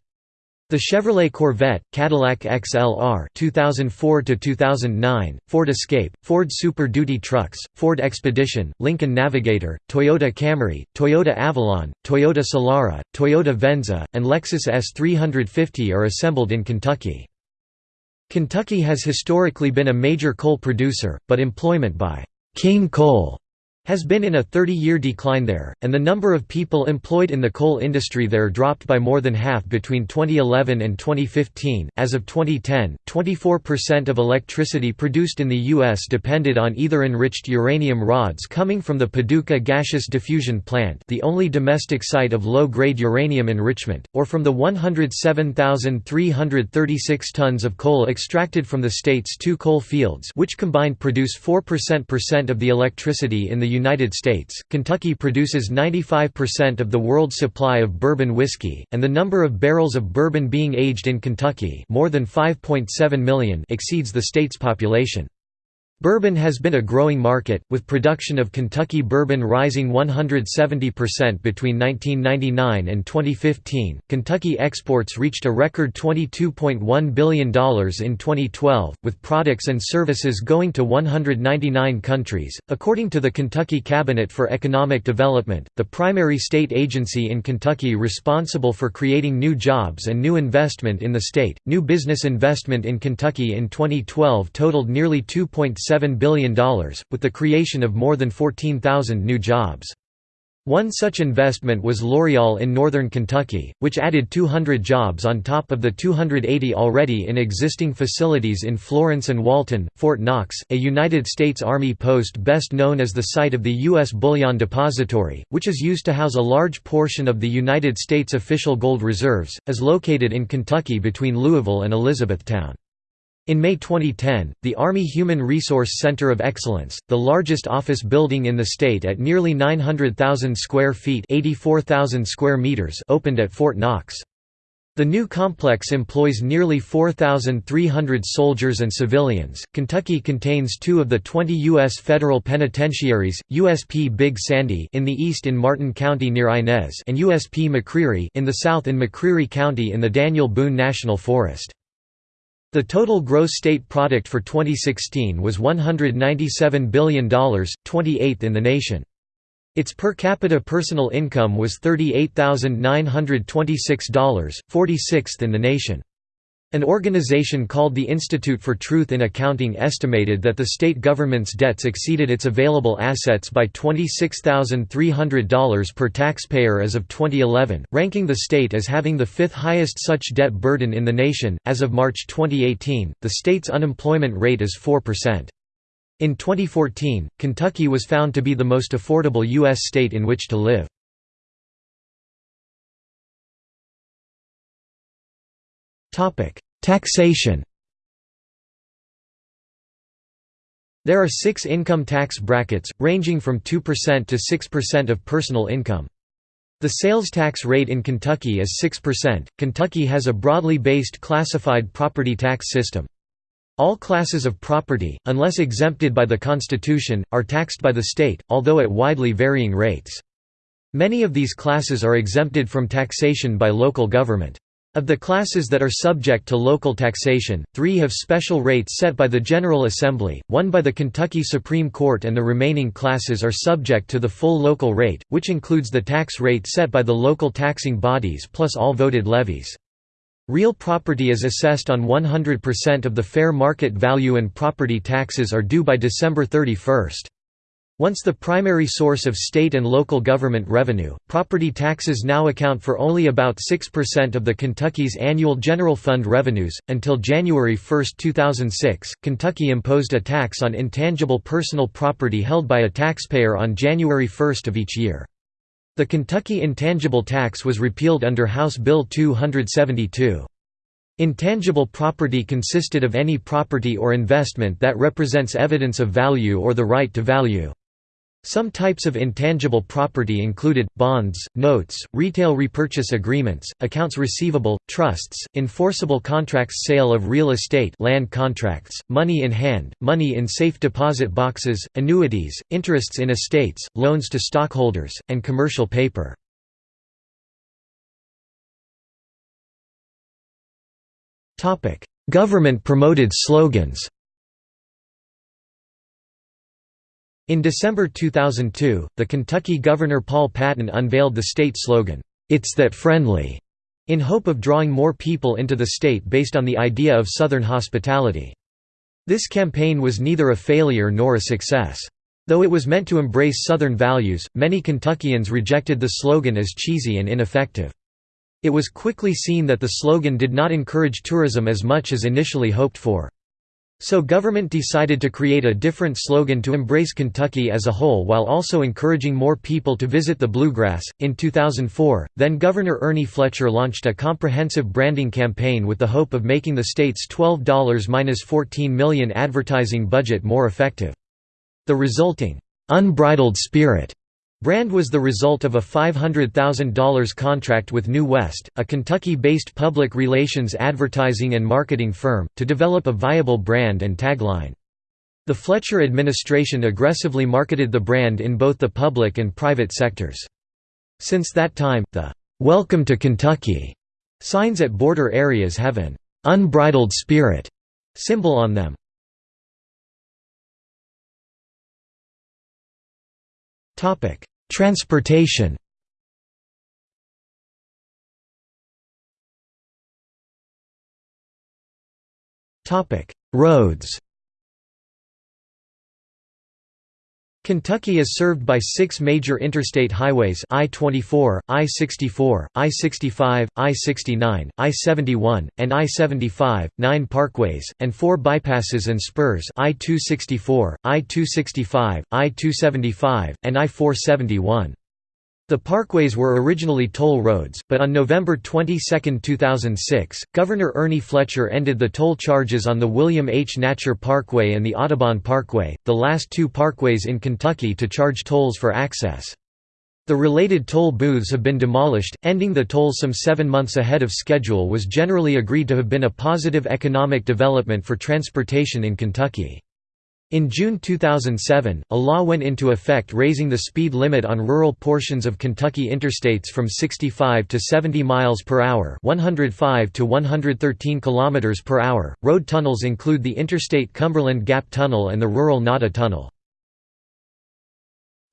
The Chevrolet Corvette, Cadillac XLR 2004 2009, Ford Escape, Ford Super Duty trucks, Ford Expedition, Lincoln Navigator, Toyota Camry, Toyota Avalon, Toyota Solara, Toyota Venza, and Lexus ES 350 are assembled in Kentucky. Kentucky has historically been a major coal producer, but employment by King Coal has been in a 30-year decline there, and the number of people employed in the coal industry there dropped by more than half between 2011 and 2015. As of 2010, 24% of electricity produced in the U.S. depended on either enriched uranium rods coming from the Paducah Gaseous Diffusion Plant the only domestic site of low-grade uranium enrichment, or from the 107,336 tons of coal extracted from the state's two coal fields which combined produce 4% of the electricity in the United States, Kentucky produces 95% of the world's supply of bourbon whiskey, and the number of barrels of bourbon being aged in Kentucky more than 5.7 million exceeds the state's population. Bourbon has been a growing market, with production of Kentucky bourbon rising 170% between 1999 and 2015. Kentucky exports reached a record $22.1 billion in 2012, with products and services going to 199 countries. According to the Kentucky Cabinet for Economic Development, the primary state agency in Kentucky responsible for creating new jobs and new investment in the state, new business investment in Kentucky in 2012 totaled nearly 2.7 $7 billion, with the creation of more than 14,000 new jobs. One such investment was L'Oreal in northern Kentucky, which added 200 jobs on top of the 280 already in existing facilities in Florence and Walton. Fort Knox, a United States Army post best known as the site of the U.S. Bullion Depository, which is used to house a large portion of the United States official gold reserves, is located in Kentucky between Louisville and Elizabethtown. In May 2010, the Army Human Resource Center of Excellence, the largest office building in the state at nearly 900,000 square feet square meters opened at Fort Knox. The new complex employs nearly 4,300 soldiers and civilians. Kentucky contains two of the 20 U.S. federal penitentiaries, USP Big Sandy in the east in Martin County near Inez and USP McCreary in the south in McCreary County in the Daniel Boone National Forest. The total gross state product for 2016 was $197 billion, 28th in the nation. Its per capita personal income was $38,926, 46th in the nation. An organization called the Institute for Truth in Accounting estimated that the state government's debts exceeded its available assets by $26,300 per taxpayer as of 2011, ranking the state as having the fifth highest such debt burden in the nation. As of March 2018, the state's unemployment rate is 4%. In 2014, Kentucky was found to be the most affordable U.S. state in which to live. Taxation There are six income tax brackets, ranging from 2% to 6% of personal income. The sales tax rate in Kentucky is 6%. Kentucky has a broadly based classified property tax system. All classes of property, unless exempted by the Constitution, are taxed by the state, although at widely varying rates. Many of these classes are exempted from taxation by local government. Of the classes that are subject to local taxation, three have special rates set by the General Assembly, one by the Kentucky Supreme Court and the remaining classes are subject to the full local rate, which includes the tax rate set by the local taxing bodies plus all voted levies. Real property is assessed on 100% of the fair market value and property taxes are due by December 31. Once the primary source of state and local government revenue, property taxes now account for only about 6% of the Kentucky's annual general fund revenues. Until January 1, 2006, Kentucky imposed a tax on intangible personal property held by a taxpayer on January 1 of each year. The Kentucky intangible tax was repealed under House Bill 272. Intangible property consisted of any property or investment that represents evidence of value or the right to value. Some types of intangible property included, bonds, notes, retail repurchase agreements, accounts receivable, trusts, enforceable contracts sale of real estate land contracts, money in hand, money in safe deposit boxes, annuities, interests in estates, loans to stockholders, and commercial paper. Government-promoted slogans In December 2002, the Kentucky Governor Paul Patton unveiled the state slogan, "'It's That Friendly' in hope of drawing more people into the state based on the idea of Southern hospitality. This campaign was neither a failure nor a success. Though it was meant to embrace Southern values, many Kentuckians rejected the slogan as cheesy and ineffective. It was quickly seen that the slogan did not encourage tourism as much as initially hoped for. So government decided to create a different slogan to embrace Kentucky as a whole while also encouraging more people to visit the Bluegrass. In 2004, then Governor Ernie Fletcher launched a comprehensive branding campaign with the hope of making the state's $12-14 million advertising budget more effective. The resulting unbridled spirit Brand was the result of a $500,000 contract with New West, a Kentucky-based public relations advertising and marketing firm, to develop a viable brand and tagline. The Fletcher administration aggressively marketed the brand in both the public and private sectors. Since that time, the "'Welcome to Kentucky' signs at border areas have an "'unbridled spirit' symbol on them. Topic: Transportation. Topic: Roads. Kentucky is served by six major interstate highways I-24, I-64, I-65, I-69, I-71, and I-75, nine parkways, and four bypasses and spurs I-264, I-265, I-275, and I-471. The parkways were originally toll roads, but on November 22, 2006, Governor Ernie Fletcher ended the toll charges on the William H. Natcher Parkway and the Audubon Parkway, the last two parkways in Kentucky to charge tolls for access. The related toll booths have been demolished, ending the toll some seven months ahead of schedule was generally agreed to have been a positive economic development for transportation in Kentucky. In June 2007, a law went into effect raising the speed limit on rural portions of Kentucky interstates from 65 to 70 miles per hour, 105 to 113 kilometers per hour. Road tunnels include the Interstate Cumberland Gap Tunnel and the rural Nada Tunnel.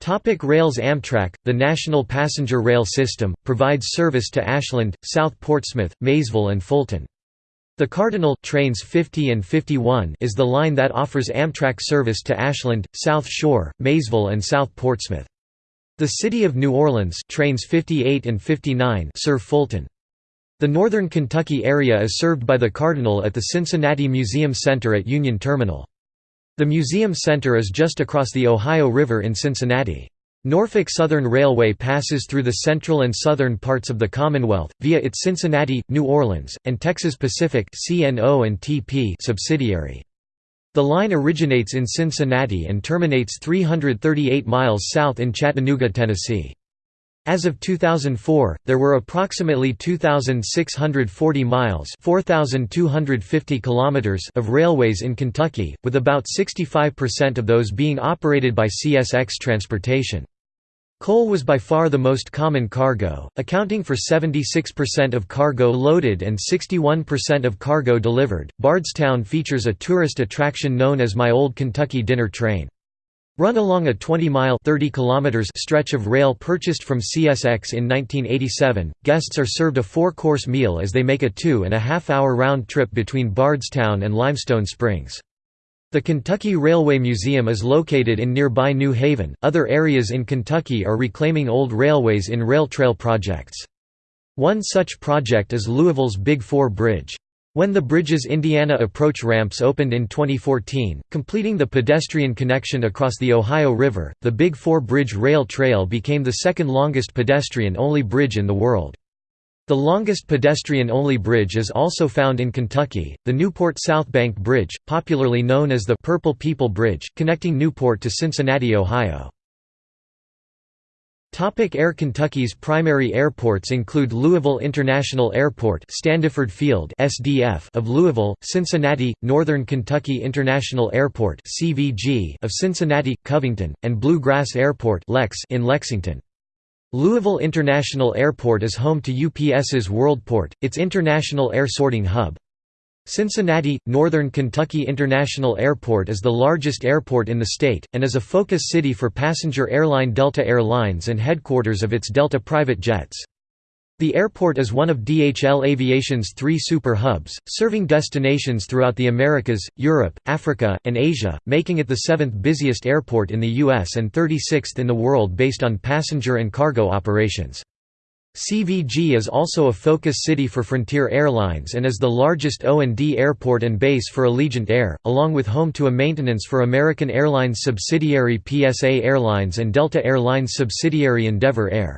Topic Rails Amtrak, the national passenger rail system, provides service to Ashland, South Portsmouth, Maysville and Fulton. The Cardinal trains 50 and 51 is the line that offers Amtrak service to Ashland, South Shore, Maysville and South Portsmouth. The City of New Orleans trains 58 and 59 serve Fulton. The northern Kentucky area is served by the Cardinal at the Cincinnati Museum Center at Union Terminal. The Museum Center is just across the Ohio River in Cincinnati. Norfolk Southern Railway passes through the central and southern parts of the Commonwealth, via its Cincinnati, New Orleans, and Texas Pacific subsidiary. The line originates in Cincinnati and terminates 338 miles south in Chattanooga, Tennessee. As of 2004, there were approximately 2,640 miles 4,250 kilometers of railways in Kentucky, with about 65% of those being operated by CSX Transportation. Coal was by far the most common cargo, accounting for 76% of cargo loaded and 61% of cargo delivered. Bardstown features a tourist attraction known as My Old Kentucky Dinner Train. Run along a 20-mile stretch of rail purchased from CSX in 1987, guests are served a four-course meal as they make a two-and-a-half-hour round trip between Bardstown and Limestone Springs. The Kentucky Railway Museum is located in nearby New Haven. Other areas in Kentucky are reclaiming old railways in rail trail projects. One such project is Louisville's Big Four Bridge. When the bridge's Indiana approach ramps opened in 2014, completing the pedestrian connection across the Ohio River, the Big Four Bridge Rail Trail became the second longest pedestrian-only bridge in the world. The longest pedestrian-only bridge is also found in Kentucky, the Newport Southbank Bridge, popularly known as the Purple People Bridge, connecting Newport to Cincinnati, Ohio. Air Kentucky's primary airports include Louisville International Airport Standiford Field SDF of Louisville, Cincinnati, Northern Kentucky International Airport CVG of Cincinnati, Covington, and Blue Grass Airport Lex in Lexington. Louisville International Airport is home to UPS's WorldPort, its international air sorting hub. Cincinnati, Northern Kentucky International Airport is the largest airport in the state, and is a focus city for passenger airline Delta Air Lines and headquarters of its Delta private jets. The airport is one of DHL Aviation's three super hubs, serving destinations throughout the Americas, Europe, Africa, and Asia, making it the seventh busiest airport in the U.S. and 36th in the world based on passenger and cargo operations. CVG is also a focus city for Frontier Airlines and is the largest O&D airport and base for Allegiant Air, along with home to a maintenance for American Airlines subsidiary PSA Airlines and Delta Airlines subsidiary Endeavour Air.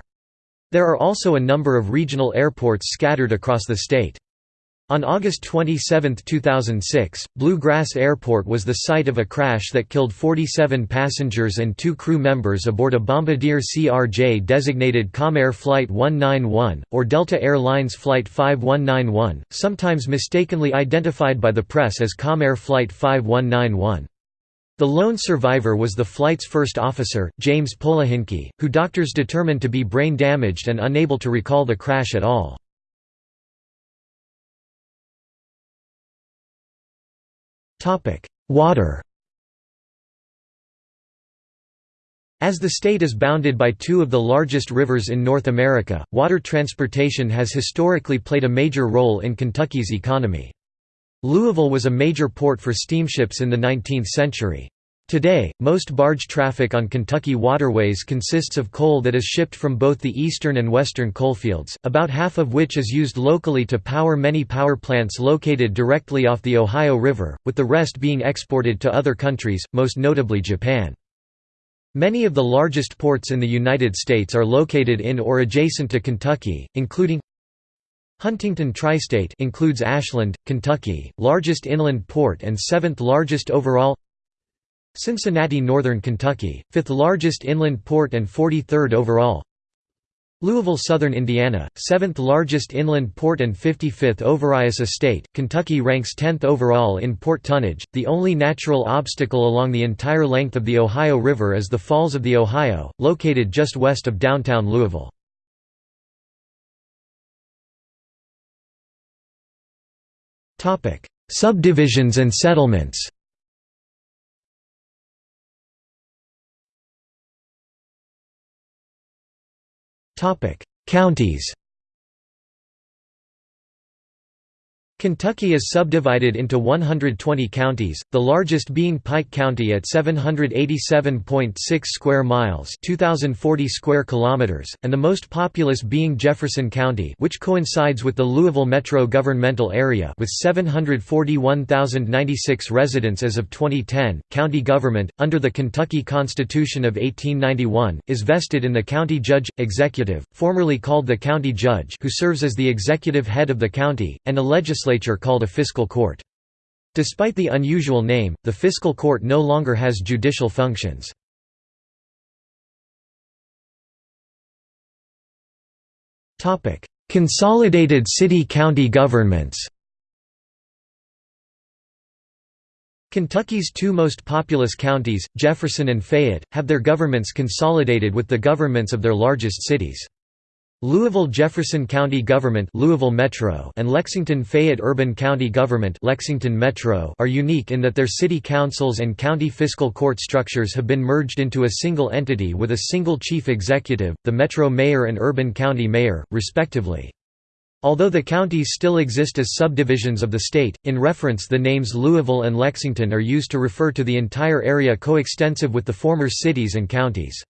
There are also a number of regional airports scattered across the state. On August 27, 2006, Blue Grass Airport was the site of a crash that killed 47 passengers and two crew members aboard a Bombardier CRJ designated Comair Flight 191, or Delta Air Lines Flight 5191, sometimes mistakenly identified by the press as Comair Flight 5191. The lone survivor was the flight's first officer, James Polehinke, who doctors determined to be brain damaged and unable to recall the crash at all. Water As the state is bounded by two of the largest rivers in North America, water transportation has historically played a major role in Kentucky's economy. Louisville was a major port for steamships in the 19th century. Today, most barge traffic on Kentucky waterways consists of coal that is shipped from both the eastern and western coalfields, about half of which is used locally to power many power plants located directly off the Ohio River, with the rest being exported to other countries, most notably Japan. Many of the largest ports in the United States are located in or adjacent to Kentucky, including Huntington Tri-State includes Ashland, Kentucky, largest inland port and seventh largest overall Cincinnati Northern Kentucky, fifth largest inland port and 43rd overall Louisville Southern Indiana, 7th largest inland port and 55th Ovarius Estate, Kentucky ranks 10th overall in port tonnage. The only natural obstacle along the entire length of the Ohio River is the Falls of the Ohio, located just west of downtown Louisville. Subdivisions and settlements. Counties Kentucky is subdivided into 120 counties, the largest being Pike County at 787.6 square miles, 2040 square kilometers, and the most populous being Jefferson County, which coincides with the Louisville metro governmental area with 741,096 residents as of 2010. County government under the Kentucky Constitution of 1891 is vested in the county judge executive, formerly called the county judge, who serves as the executive head of the county, and a legislature legislature called a fiscal court. Despite the unusual name, the fiscal court no longer has judicial functions. Consolidated city-county governments Kentucky's two most populous counties, Jefferson and Fayette, have their governments consolidated with the governments of their largest cities. Louisville-Jefferson County Government Louisville Metro and Lexington-Fayette Urban County Government Lexington Metro are unique in that their city councils and county fiscal court structures have been merged into a single entity with a single chief executive, the Metro Mayor and Urban County Mayor, respectively. Although the counties still exist as subdivisions of the state, in reference the names Louisville and Lexington are used to refer to the entire area coextensive with the former cities and counties.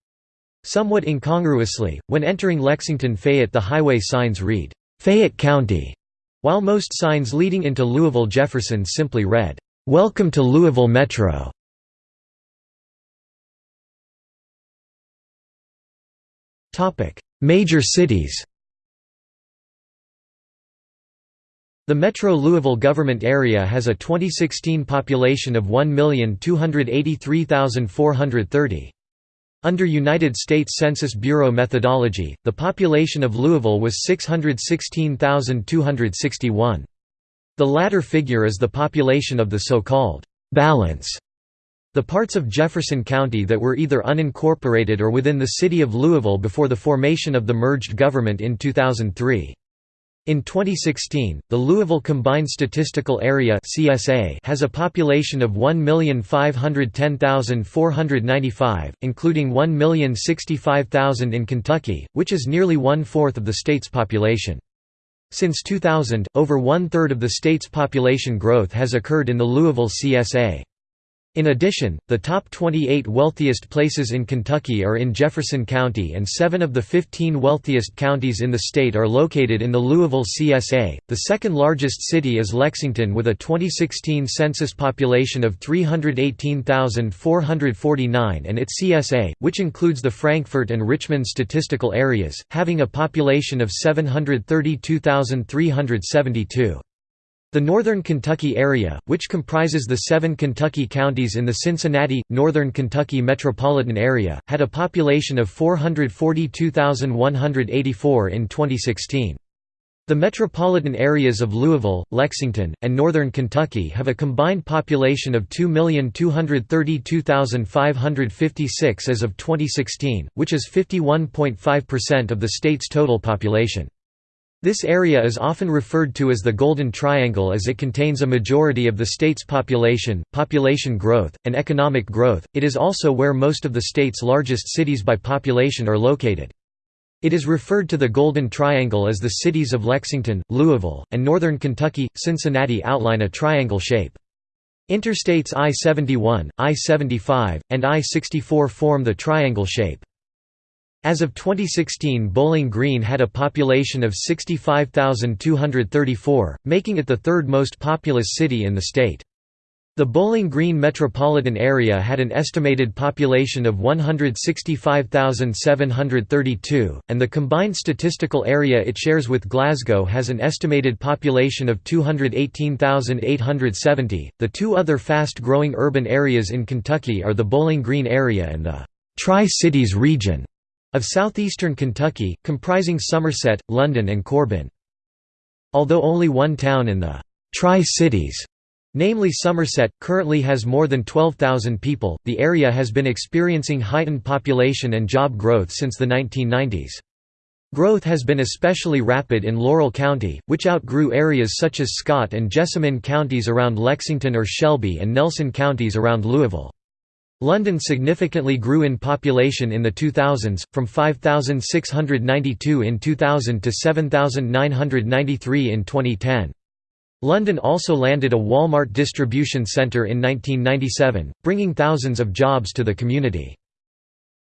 Somewhat incongruously, when entering Lexington Fayette the highway signs read, "'Fayette County' while most signs leading into Louisville Jefferson simply read, "'Welcome to Louisville Metro'". Major cities The Metro Louisville government area has a 2016 population of 1,283,430. Under United States Census Bureau methodology, the population of Louisville was 616,261. The latter figure is the population of the so-called «balance» the parts of Jefferson County that were either unincorporated or within the city of Louisville before the formation of the merged government in 2003. In 2016, the Louisville Combined Statistical Area (CSA) has a population of 1,510,495, including 1,065,000 in Kentucky, which is nearly one-fourth of the state's population. Since 2000, over one-third of the state's population growth has occurred in the Louisville CSA. In addition, the top 28 wealthiest places in Kentucky are in Jefferson County and seven of the 15 wealthiest counties in the state are located in the Louisville CSA. The second largest city is Lexington with a 2016 census population of 318,449 and its CSA, which includes the Frankfort and Richmond statistical areas, having a population of 732,372. The Northern Kentucky area, which comprises the seven Kentucky counties in the Cincinnati, Northern Kentucky metropolitan area, had a population of 442,184 in 2016. The metropolitan areas of Louisville, Lexington, and Northern Kentucky have a combined population of 2,232,556 as of 2016, which is 51.5% of the state's total population. This area is often referred to as the Golden Triangle as it contains a majority of the state's population, population growth, and economic growth. It is also where most of the state's largest cities by population are located. It is referred to the Golden Triangle as the cities of Lexington, Louisville, and northern Kentucky, Cincinnati outline a triangle shape. Interstates I-71, I-75, and I-64 form the triangle shape. As of 2016 Bowling Green had a population of 65,234, making it the third most populous city in the state. The Bowling Green metropolitan area had an estimated population of 165,732, and the combined statistical area it shares with Glasgow has an estimated population of 218,870. The two other fast growing urban areas in Kentucky are the Bowling Green area and the Tri Cities region of southeastern Kentucky, comprising Somerset, London and Corbin. Although only one town in the Tri-Cities, namely Somerset, currently has more than 12,000 people, the area has been experiencing heightened population and job growth since the 1990s. Growth has been especially rapid in Laurel County, which outgrew areas such as Scott and Jessamine counties around Lexington or Shelby and Nelson counties around Louisville. London significantly grew in population in the 2000s, from 5,692 in 2000 to 7,993 in 2010. London also landed a Walmart distribution centre in 1997, bringing thousands of jobs to the community.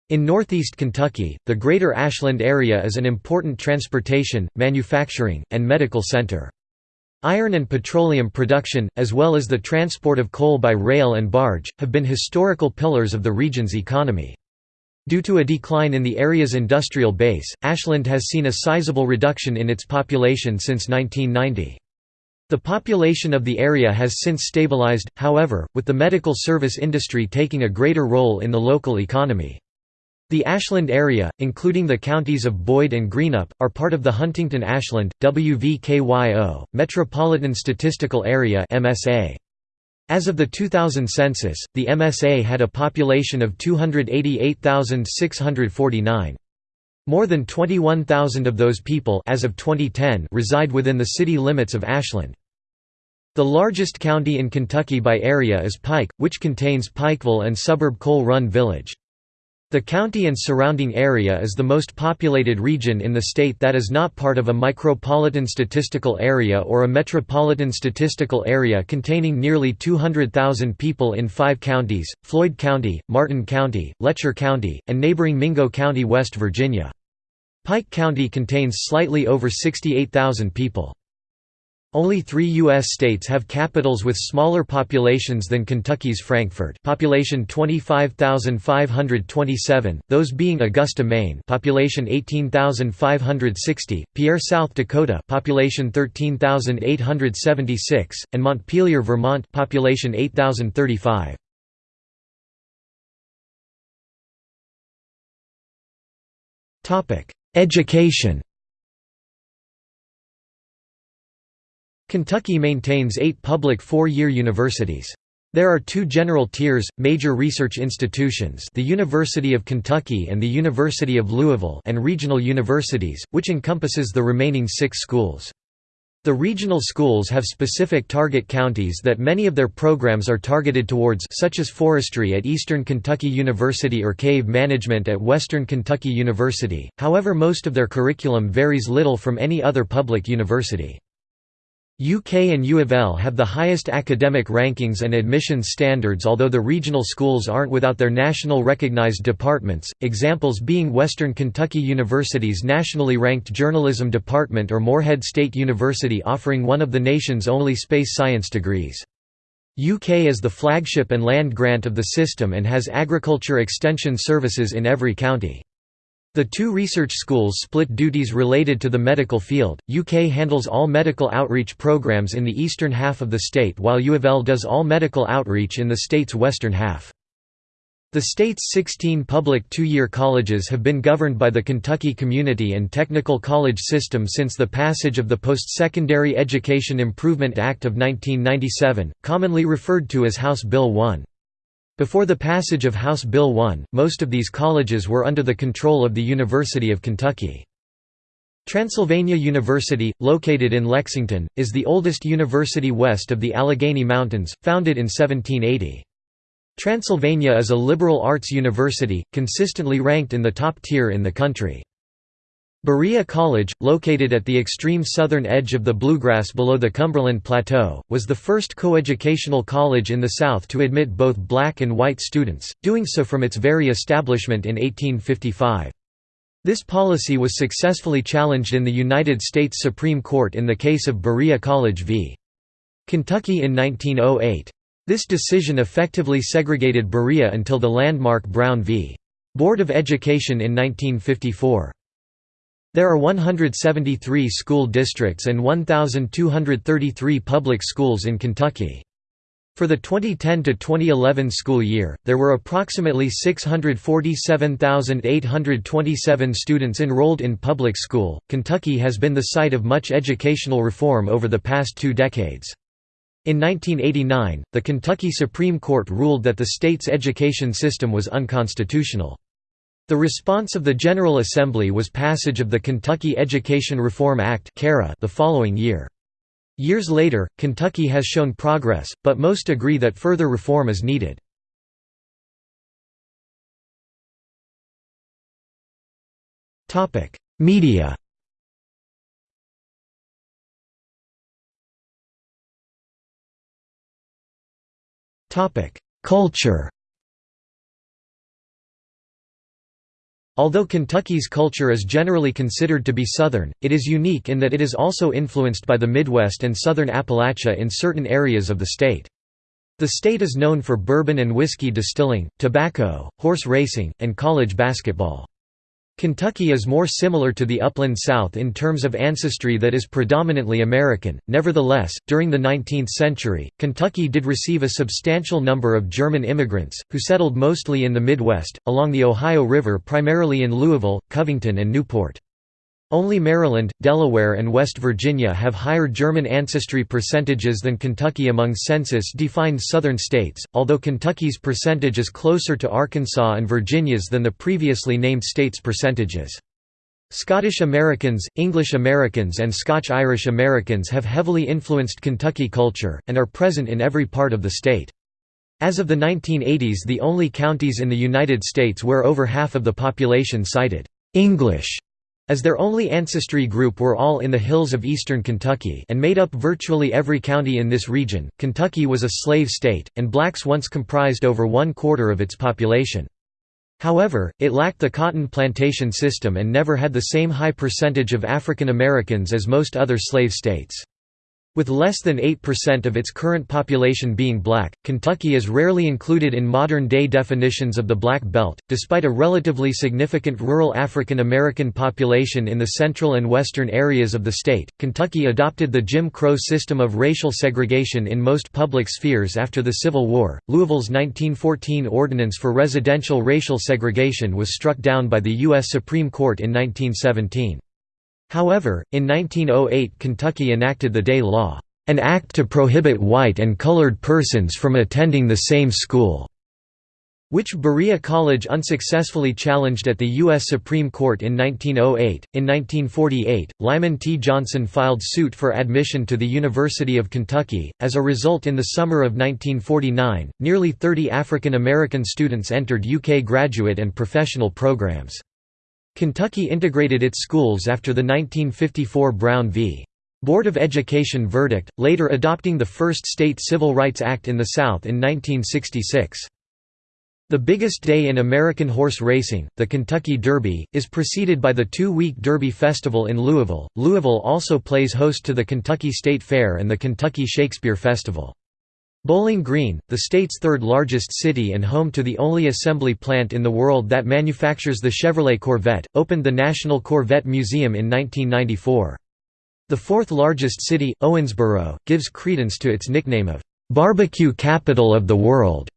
In northeast Kentucky, the Greater Ashland area is an important transportation, manufacturing, and medical center. Iron and petroleum production, as well as the transport of coal by rail and barge, have been historical pillars of the region's economy. Due to a decline in the area's industrial base, Ashland has seen a sizable reduction in its population since 1990. The population of the area has since stabilized, however, with the medical service industry taking a greater role in the local economy. The Ashland area, including the counties of Boyd and Greenup, are part of the Huntington-Ashland, WVKYO, Metropolitan Statistical Area MSA. As of the 2000 census, the MSA had a population of 288,649. More than 21,000 of those people as of 2010 reside within the city limits of Ashland. The largest county in Kentucky by area is Pike, which contains Pikeville and suburb Coal Run Village. The county and surrounding area is the most populated region in the state that is not part of a micropolitan statistical area or a metropolitan statistical area containing nearly 200,000 people in five counties, Floyd County, Martin County, Letcher County, and neighboring Mingo County, West Virginia. Pike County contains slightly over 68,000 people. Only three U.S. states have capitals with smaller populations than Kentucky's Frankfort population 25,527, those being Augusta, Maine population 18,560, Pierre, South Dakota population 13,876, and Montpelier, Vermont population 8,035. Education Kentucky maintains eight public four-year universities. There are two general tiers, major research institutions the University of Kentucky and the University of Louisville and regional universities, which encompasses the remaining six schools. The regional schools have specific target counties that many of their programs are targeted towards such as forestry at Eastern Kentucky University or cave management at Western Kentucky University, however most of their curriculum varies little from any other public university. UK and U of L have the highest academic rankings and admissions standards although the regional schools aren't without their national recognized departments, examples being Western Kentucky University's nationally ranked journalism department or Morehead State University offering one of the nation's only space science degrees. UK is the flagship and land grant of the system and has agriculture extension services in every county. The two research schools split duties related to the medical field. UK handles all medical outreach programs in the eastern half of the state while U of L does all medical outreach in the state's western half. The state's 16 public two-year colleges have been governed by the Kentucky Community and Technical College System since the passage of the Post-Secondary Education Improvement Act of 1997, commonly referred to as House Bill 1. Before the passage of House Bill 1, most of these colleges were under the control of the University of Kentucky. Transylvania University, located in Lexington, is the oldest university west of the Allegheny Mountains, founded in 1780. Transylvania is a liberal arts university, consistently ranked in the top tier in the country. Berea College, located at the extreme southern edge of the bluegrass below the Cumberland Plateau, was the first coeducational college in the South to admit both black and white students, doing so from its very establishment in 1855. This policy was successfully challenged in the United States Supreme Court in the case of Berea College v. Kentucky in 1908. This decision effectively segregated Berea until the landmark Brown v. Board of Education in 1954. There are 173 school districts and 1,233 public schools in Kentucky. For the 2010–2011 school year, there were approximately 647,827 students enrolled in public school. Kentucky has been the site of much educational reform over the past two decades. In 1989, the Kentucky Supreme Court ruled that the state's education system was unconstitutional. The response of the General Assembly was passage of the Kentucky Education Reform Act the following year. Years later, Kentucky has shown progress, but most agree that further reform is needed. Media Culture Although Kentucky's culture is generally considered to be Southern, it is unique in that it is also influenced by the Midwest and Southern Appalachia in certain areas of the state. The state is known for bourbon and whiskey distilling, tobacco, horse racing, and college basketball. Kentucky is more similar to the upland South in terms of ancestry that is predominantly American. Nevertheless, during the 19th century, Kentucky did receive a substantial number of German immigrants, who settled mostly in the Midwest, along the Ohio River primarily in Louisville, Covington and Newport. Only Maryland, Delaware and West Virginia have higher German ancestry percentages than Kentucky among census-defined southern states, although Kentucky's percentage is closer to Arkansas and Virginia's than the previously named states' percentages. Scottish Americans, English Americans and Scotch-Irish Americans have heavily influenced Kentucky culture, and are present in every part of the state. As of the 1980s the only counties in the United States where over half of the population cited «English» as their only ancestry group were all in the hills of eastern Kentucky and made up virtually every county in this region. Kentucky was a slave state, and blacks once comprised over one quarter of its population. However, it lacked the cotton plantation system and never had the same high percentage of African Americans as most other slave states. With less than 8% of its current population being black, Kentucky is rarely included in modern-day definitions of the Black Belt. Despite a relatively significant rural African American population in the central and western areas of the state, Kentucky adopted the Jim Crow system of racial segregation in most public spheres after the Civil War. Louisville's 1914 Ordinance for Residential Racial Segregation was struck down by the U.S. Supreme Court in 1917. However, in 1908 Kentucky enacted the Day Law, an act to prohibit white and colored persons from attending the same school, which Berea College unsuccessfully challenged at the U.S. Supreme Court in 1908. In 1948, Lyman T. Johnson filed suit for admission to the University of Kentucky. As a result, in the summer of 1949, nearly 30 African American students entered UK graduate and professional programs. Kentucky integrated its schools after the 1954 Brown v. Board of Education verdict, later adopting the first state civil rights act in the South in 1966. The biggest day in American horse racing, the Kentucky Derby, is preceded by the two-week Derby Festival in Louisville. Louisville also plays host to the Kentucky State Fair and the Kentucky Shakespeare Festival. Bowling Green, the state's third largest city and home to the only assembly plant in the world that manufactures the Chevrolet Corvette, opened the National Corvette Museum in 1994. The fourth largest city, Owensboro, gives credence to its nickname of, "...barbecue capital of the world."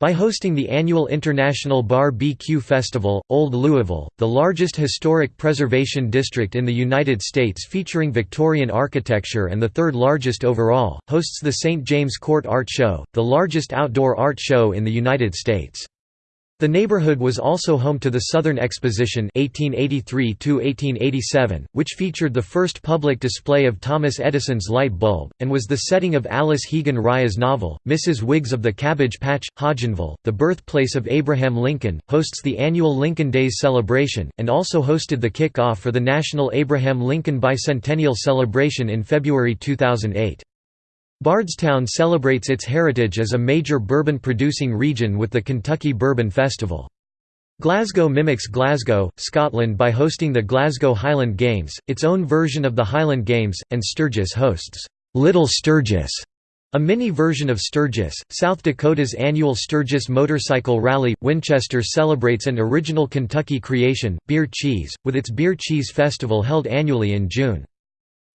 By hosting the annual International Bar-B-Q Festival, Old Louisville, the largest historic preservation district in the United States featuring Victorian architecture and the third largest overall, hosts the St. James Court Art Show, the largest outdoor art show in the United States. The neighborhood was also home to the Southern Exposition 1883 which featured the first public display of Thomas Edison's light bulb, and was the setting of Alice Hegan Rice's novel, Mrs. Wiggs of the Cabbage Patch. Hodgenville, the birthplace of Abraham Lincoln, hosts the annual Lincoln Days celebration, and also hosted the kick-off for the National Abraham Lincoln Bicentennial Celebration in February 2008. Bardstown celebrates its heritage as a major bourbon-producing region with the Kentucky Bourbon Festival. Glasgow mimics Glasgow, Scotland by hosting the Glasgow Highland Games, its own version of the Highland Games, and Sturgis hosts, "'Little Sturgis' A mini version of Sturgis, South Dakota's annual Sturgis Motorcycle Rally, Winchester celebrates an original Kentucky creation, beer cheese, with its Beer Cheese Festival held annually in June.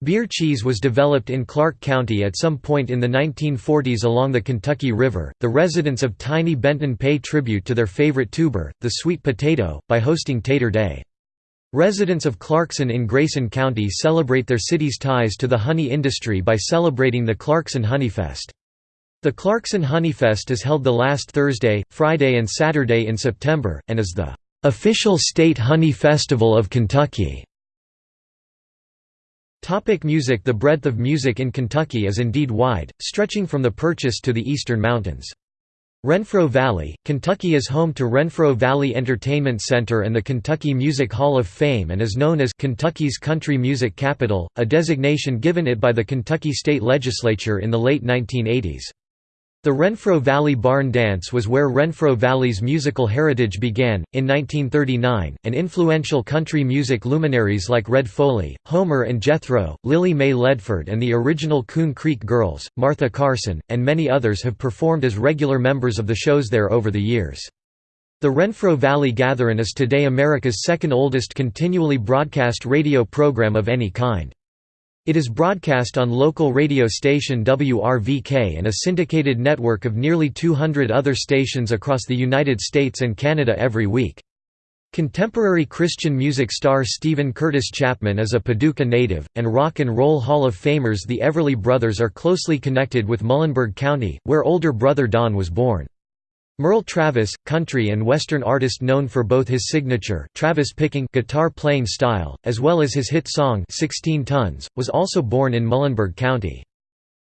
Beer cheese was developed in Clark County at some point in the 1940s along the Kentucky River. The residents of tiny Benton pay tribute to their favorite tuber, the sweet potato, by hosting Tater Day. Residents of Clarkson in Grayson County celebrate their city's ties to the honey industry by celebrating the Clarkson Honeyfest. The Clarkson Honeyfest is held the last Thursday, Friday and Saturday in September, and is the official state honey festival of Kentucky. Topic music The breadth of music in Kentucky is indeed wide, stretching from the Purchase to the eastern mountains. Renfro Valley, Kentucky is home to Renfro Valley Entertainment Center and the Kentucky Music Hall of Fame and is known as Kentucky's Country Music Capital, a designation given it by the Kentucky State Legislature in the late 1980s. The Renfro Valley Barn Dance was where Renfro Valley's musical heritage began. In 1939, and influential country music luminaries like Red Foley, Homer and Jethro, Lily May Ledford, and the original Coon Creek Girls, Martha Carson, and many others have performed as regular members of the shows there over the years. The Renfro Valley Gatherin' is today America's second oldest continually broadcast radio program of any kind. It is broadcast on local radio station WRVK and a syndicated network of nearly 200 other stations across the United States and Canada every week. Contemporary Christian music star Steven Curtis Chapman is a Paducah native, and Rock and Roll Hall of Famers the Everly Brothers are closely connected with Muhlenberg County, where older brother Don was born. Merle Travis, country and western artist known for both his signature Travis picking guitar playing style, as well as his hit song 16 Tons, was also born in Muhlenberg County.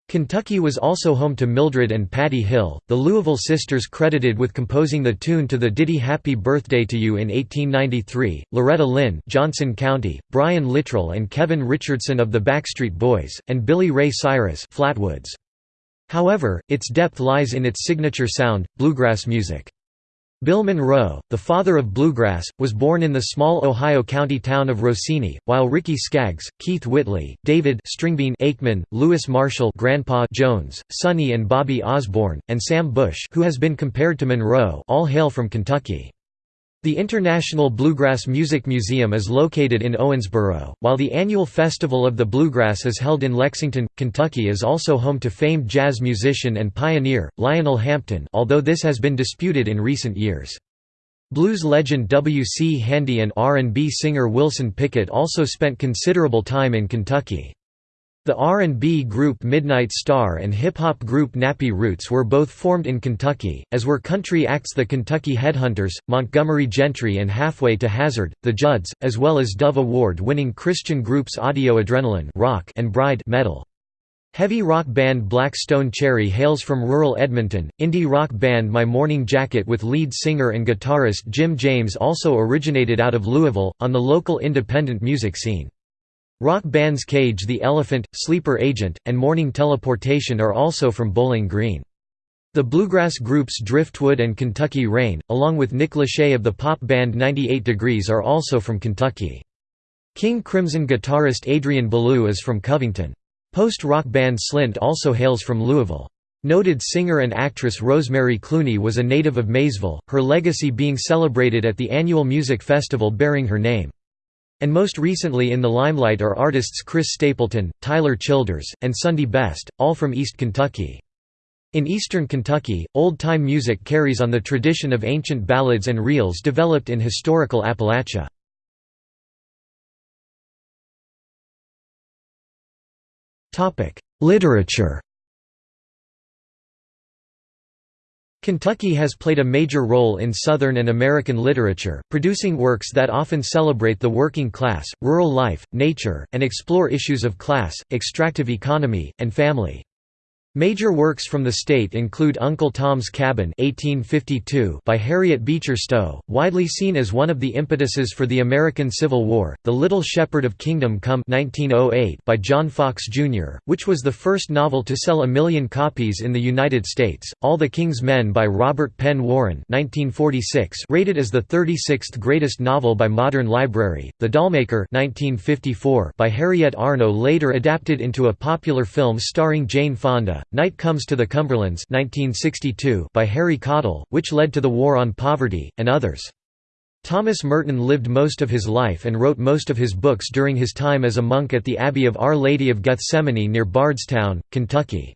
Kentucky was also home to Mildred and Patty Hill, the Louisville sisters credited with composing the tune to the ditty Happy Birthday to You in 1893, Loretta Lynn Johnson County, Brian Littrell and Kevin Richardson of the Backstreet Boys, and Billy Ray Cyrus Flatwoods. However, its depth lies in its signature sound, bluegrass music. Bill Monroe, the father of bluegrass, was born in the small Ohio County town of Rosine, while Ricky Skaggs, Keith Whitley, David Stringbean Akeman, Louis Marshall Grandpa Jones, Sonny and Bobby Osborne, and Sam Bush who has been compared to Monroe all hail from Kentucky. The International Bluegrass Music Museum is located in Owensboro, while the annual Festival of the Bluegrass is held in Lexington. Kentucky is also home to famed jazz musician and pioneer, Lionel Hampton although this has been disputed in recent years. Blues legend W. C. Handy and R&B singer Wilson Pickett also spent considerable time in Kentucky. The R&B group Midnight Star and hip-hop group Nappy Roots were both formed in Kentucky, as were country acts the Kentucky Headhunters, Montgomery Gentry and Halfway to Hazard, the Judds, as well as Dove Award-winning Christian groups Audio Adrenaline rock and Bride metal. Heavy rock band Black Stone Cherry hails from rural Edmonton. Indie rock band My Morning Jacket with lead singer and guitarist Jim James also originated out of Louisville, on the local independent music scene. Rock bands Cage the Elephant, Sleeper Agent, and Morning Teleportation are also from Bowling Green. The bluegrass groups Driftwood and Kentucky Rain, along with Nick Lachey of the pop band 98 Degrees are also from Kentucky. King Crimson guitarist Adrian Belew is from Covington. Post-rock band Slint also hails from Louisville. Noted singer and actress Rosemary Clooney was a native of Maysville, her legacy being celebrated at the annual music festival bearing her name. And most recently in the limelight are artists Chris Stapleton, Tyler Childers, and Sundy Best, all from East Kentucky. In eastern Kentucky, old-time music carries on the tradition of ancient ballads and reels developed in historical Appalachia. Literature Kentucky has played a major role in Southern and American literature, producing works that often celebrate the working class, rural life, nature, and explore issues of class, extractive economy, and family. Major works from the state include Uncle Tom's Cabin (1852) by Harriet Beecher Stowe, widely seen as one of the impetuses for the American Civil War; The Little Shepherd of Kingdom Come (1908) by John Fox Jr., which was the first novel to sell a million copies in the United States; All the King's Men by Robert Penn Warren (1946), rated as the 36th greatest novel by Modern Library; The Dollmaker (1954) by Harriet Arnow, later adapted into a popular film starring Jane Fonda. Night Comes to the Cumberlands 1962 by Harry Caudill, which led to the War on Poverty, and others. Thomas Merton lived most of his life and wrote most of his books during his time as a monk at the Abbey of Our Lady of Gethsemane near Bardstown, Kentucky.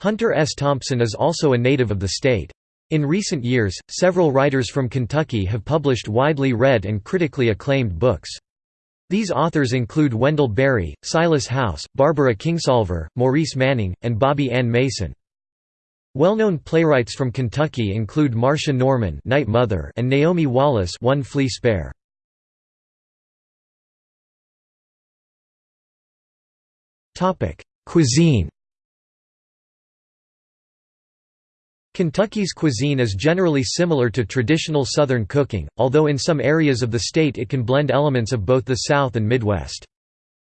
Hunter S. Thompson is also a native of the state. In recent years, several writers from Kentucky have published widely read and critically acclaimed books. These authors include Wendell Berry, Silas House, Barbara Kingsolver, Maurice Manning, and Bobbie Ann Mason. Well-known playwrights from Kentucky include Marsha Norman Night Mother and Naomi Wallace One Flea Spare. Cuisine Kentucky's cuisine is generally similar to traditional Southern cooking, although in some areas of the state it can blend elements of both the South and Midwest.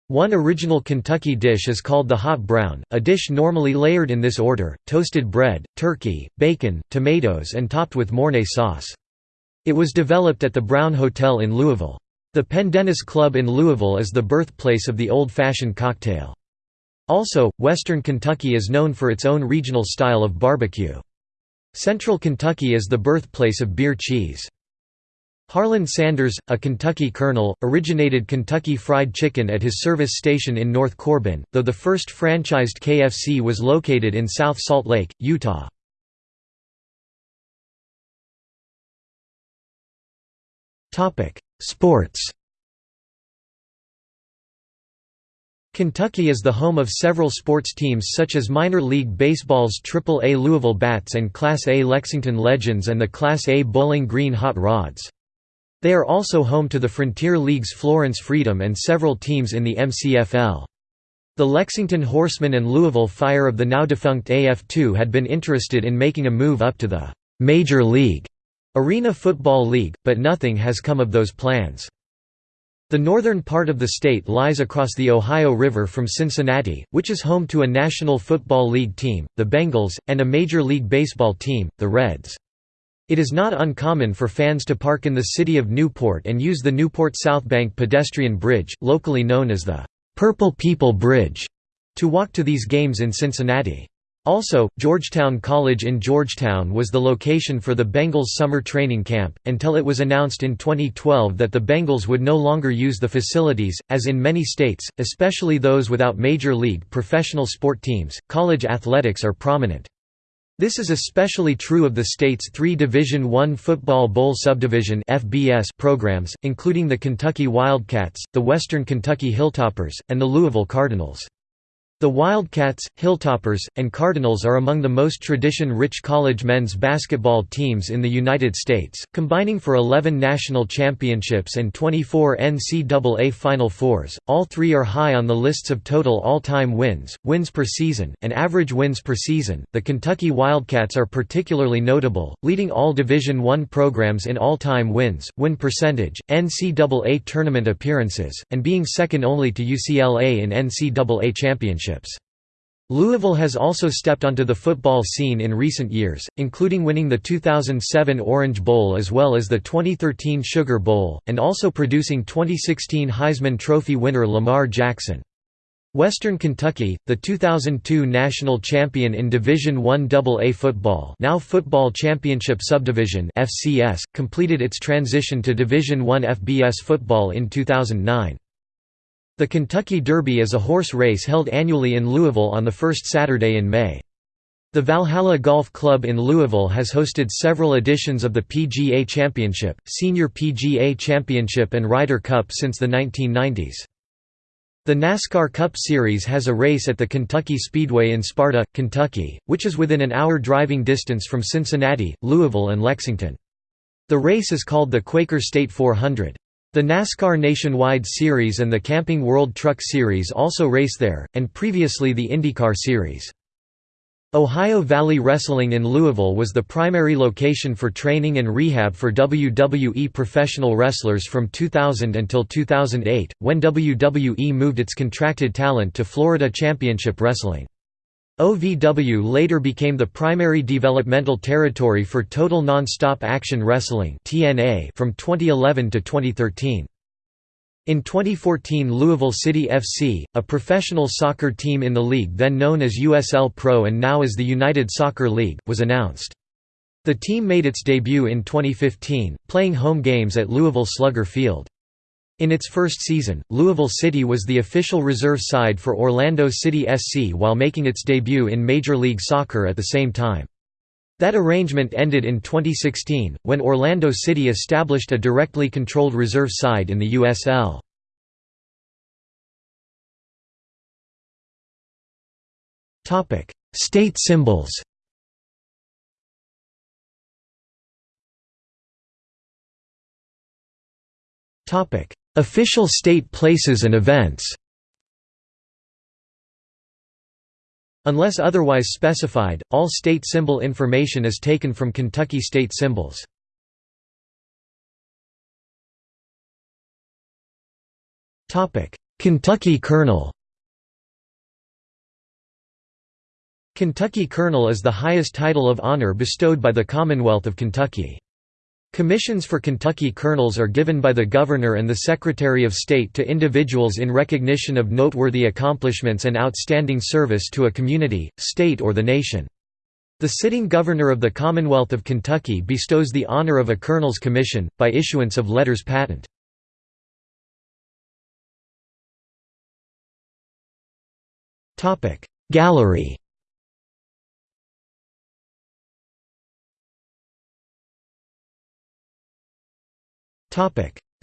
One original Kentucky dish is called the hot brown, a dish normally layered in this order, toasted bread, turkey, bacon, tomatoes and topped with Mornay sauce. It was developed at the Brown Hotel in Louisville. The Pendennis Club in Louisville is the birthplace of the old-fashioned cocktail. Also, western Kentucky is known for its own regional style of barbecue. Central Kentucky is the birthplace of beer cheese. Harlan Sanders, a Kentucky colonel, originated Kentucky Fried Chicken at his service station in North Corbin, though the first franchised KFC was located in South Salt Lake, Utah. Sports Kentucky is the home of several sports teams such as minor league baseball's Triple-A Louisville Bats and Class A Lexington Legends and the Class A Bowling Green Hot Rods. They are also home to the Frontier League's Florence Freedom and several teams in the MCFL. The Lexington Horsemen and Louisville Fire of the now-defunct AF2 had been interested in making a move up to the «Major League» Arena Football League, but nothing has come of those plans. The northern part of the state lies across the Ohio River from Cincinnati, which is home to a National Football League team, the Bengals, and a Major League Baseball team, the Reds. It is not uncommon for fans to park in the city of Newport and use the Newport South Bank pedestrian bridge, locally known as the Purple People Bridge, to walk to these games in Cincinnati. Also, Georgetown College in Georgetown was the location for the Bengals summer training camp, until it was announced in 2012 that the Bengals would no longer use the facilities. As in many states, especially those without major league professional sport teams, college athletics are prominent. This is especially true of the state's three Division I Football Bowl Subdivision programs, including the Kentucky Wildcats, the Western Kentucky Hilltoppers, and the Louisville Cardinals. The Wildcats, Hilltoppers, and Cardinals are among the most tradition-rich college men's basketball teams in the United States, combining for 11 national championships and 24 NCAA Final Fours. All three are high on the lists of total all-time wins, wins per season, and average wins per season. The Kentucky Wildcats are particularly notable, leading all Division I programs in all-time wins, win percentage, NCAA tournament appearances, and being second only to UCLA in NCAA championships championships. Louisville has also stepped onto the football scene in recent years, including winning the 2007 Orange Bowl as well as the 2013 Sugar Bowl, and also producing 2016 Heisman Trophy winner Lamar Jackson. Western Kentucky, the 2002 national champion in Division I AA football now Football Championship Subdivision FCS, completed its transition to Division I FBS football in 2009. The Kentucky Derby is a horse race held annually in Louisville on the first Saturday in May. The Valhalla Golf Club in Louisville has hosted several editions of the PGA Championship, Senior PGA Championship and Ryder Cup since the 1990s. The NASCAR Cup Series has a race at the Kentucky Speedway in Sparta, Kentucky, which is within an hour driving distance from Cincinnati, Louisville and Lexington. The race is called the Quaker State 400. The NASCAR Nationwide Series and the Camping World Truck Series also race there, and previously the IndyCar Series. Ohio Valley Wrestling in Louisville was the primary location for training and rehab for WWE professional wrestlers from 2000 until 2008, when WWE moved its contracted talent to Florida Championship Wrestling. OVW later became the primary developmental territory for Total Nonstop Action Wrestling from 2011 to 2013. In 2014 Louisville City FC, a professional soccer team in the league then known as USL Pro and now as the United Soccer League, was announced. The team made its debut in 2015, playing home games at Louisville Slugger Field. In its first season, Louisville City was the official reserve side for Orlando City SC while making its debut in Major League Soccer at the same time. That arrangement ended in 2016, when Orlando City established a directly controlled reserve side in the USL. State symbols Topic: Official state places and events Unless otherwise specified, all state symbol information is taken from Kentucky state symbols. Kentucky Colonel Kentucky Colonel is the highest title of honor bestowed by the Commonwealth of Kentucky. Commissions for Kentucky colonels are given by the Governor and the Secretary of State to individuals in recognition of noteworthy accomplishments and outstanding service to a community, state or the nation. The sitting Governor of the Commonwealth of Kentucky bestows the honor of a colonel's commission, by issuance of letters patent. Gallery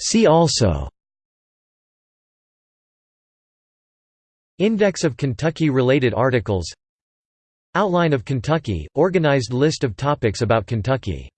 See also. Index of Kentucky-related articles. Outline of Kentucky – organized list of topics about Kentucky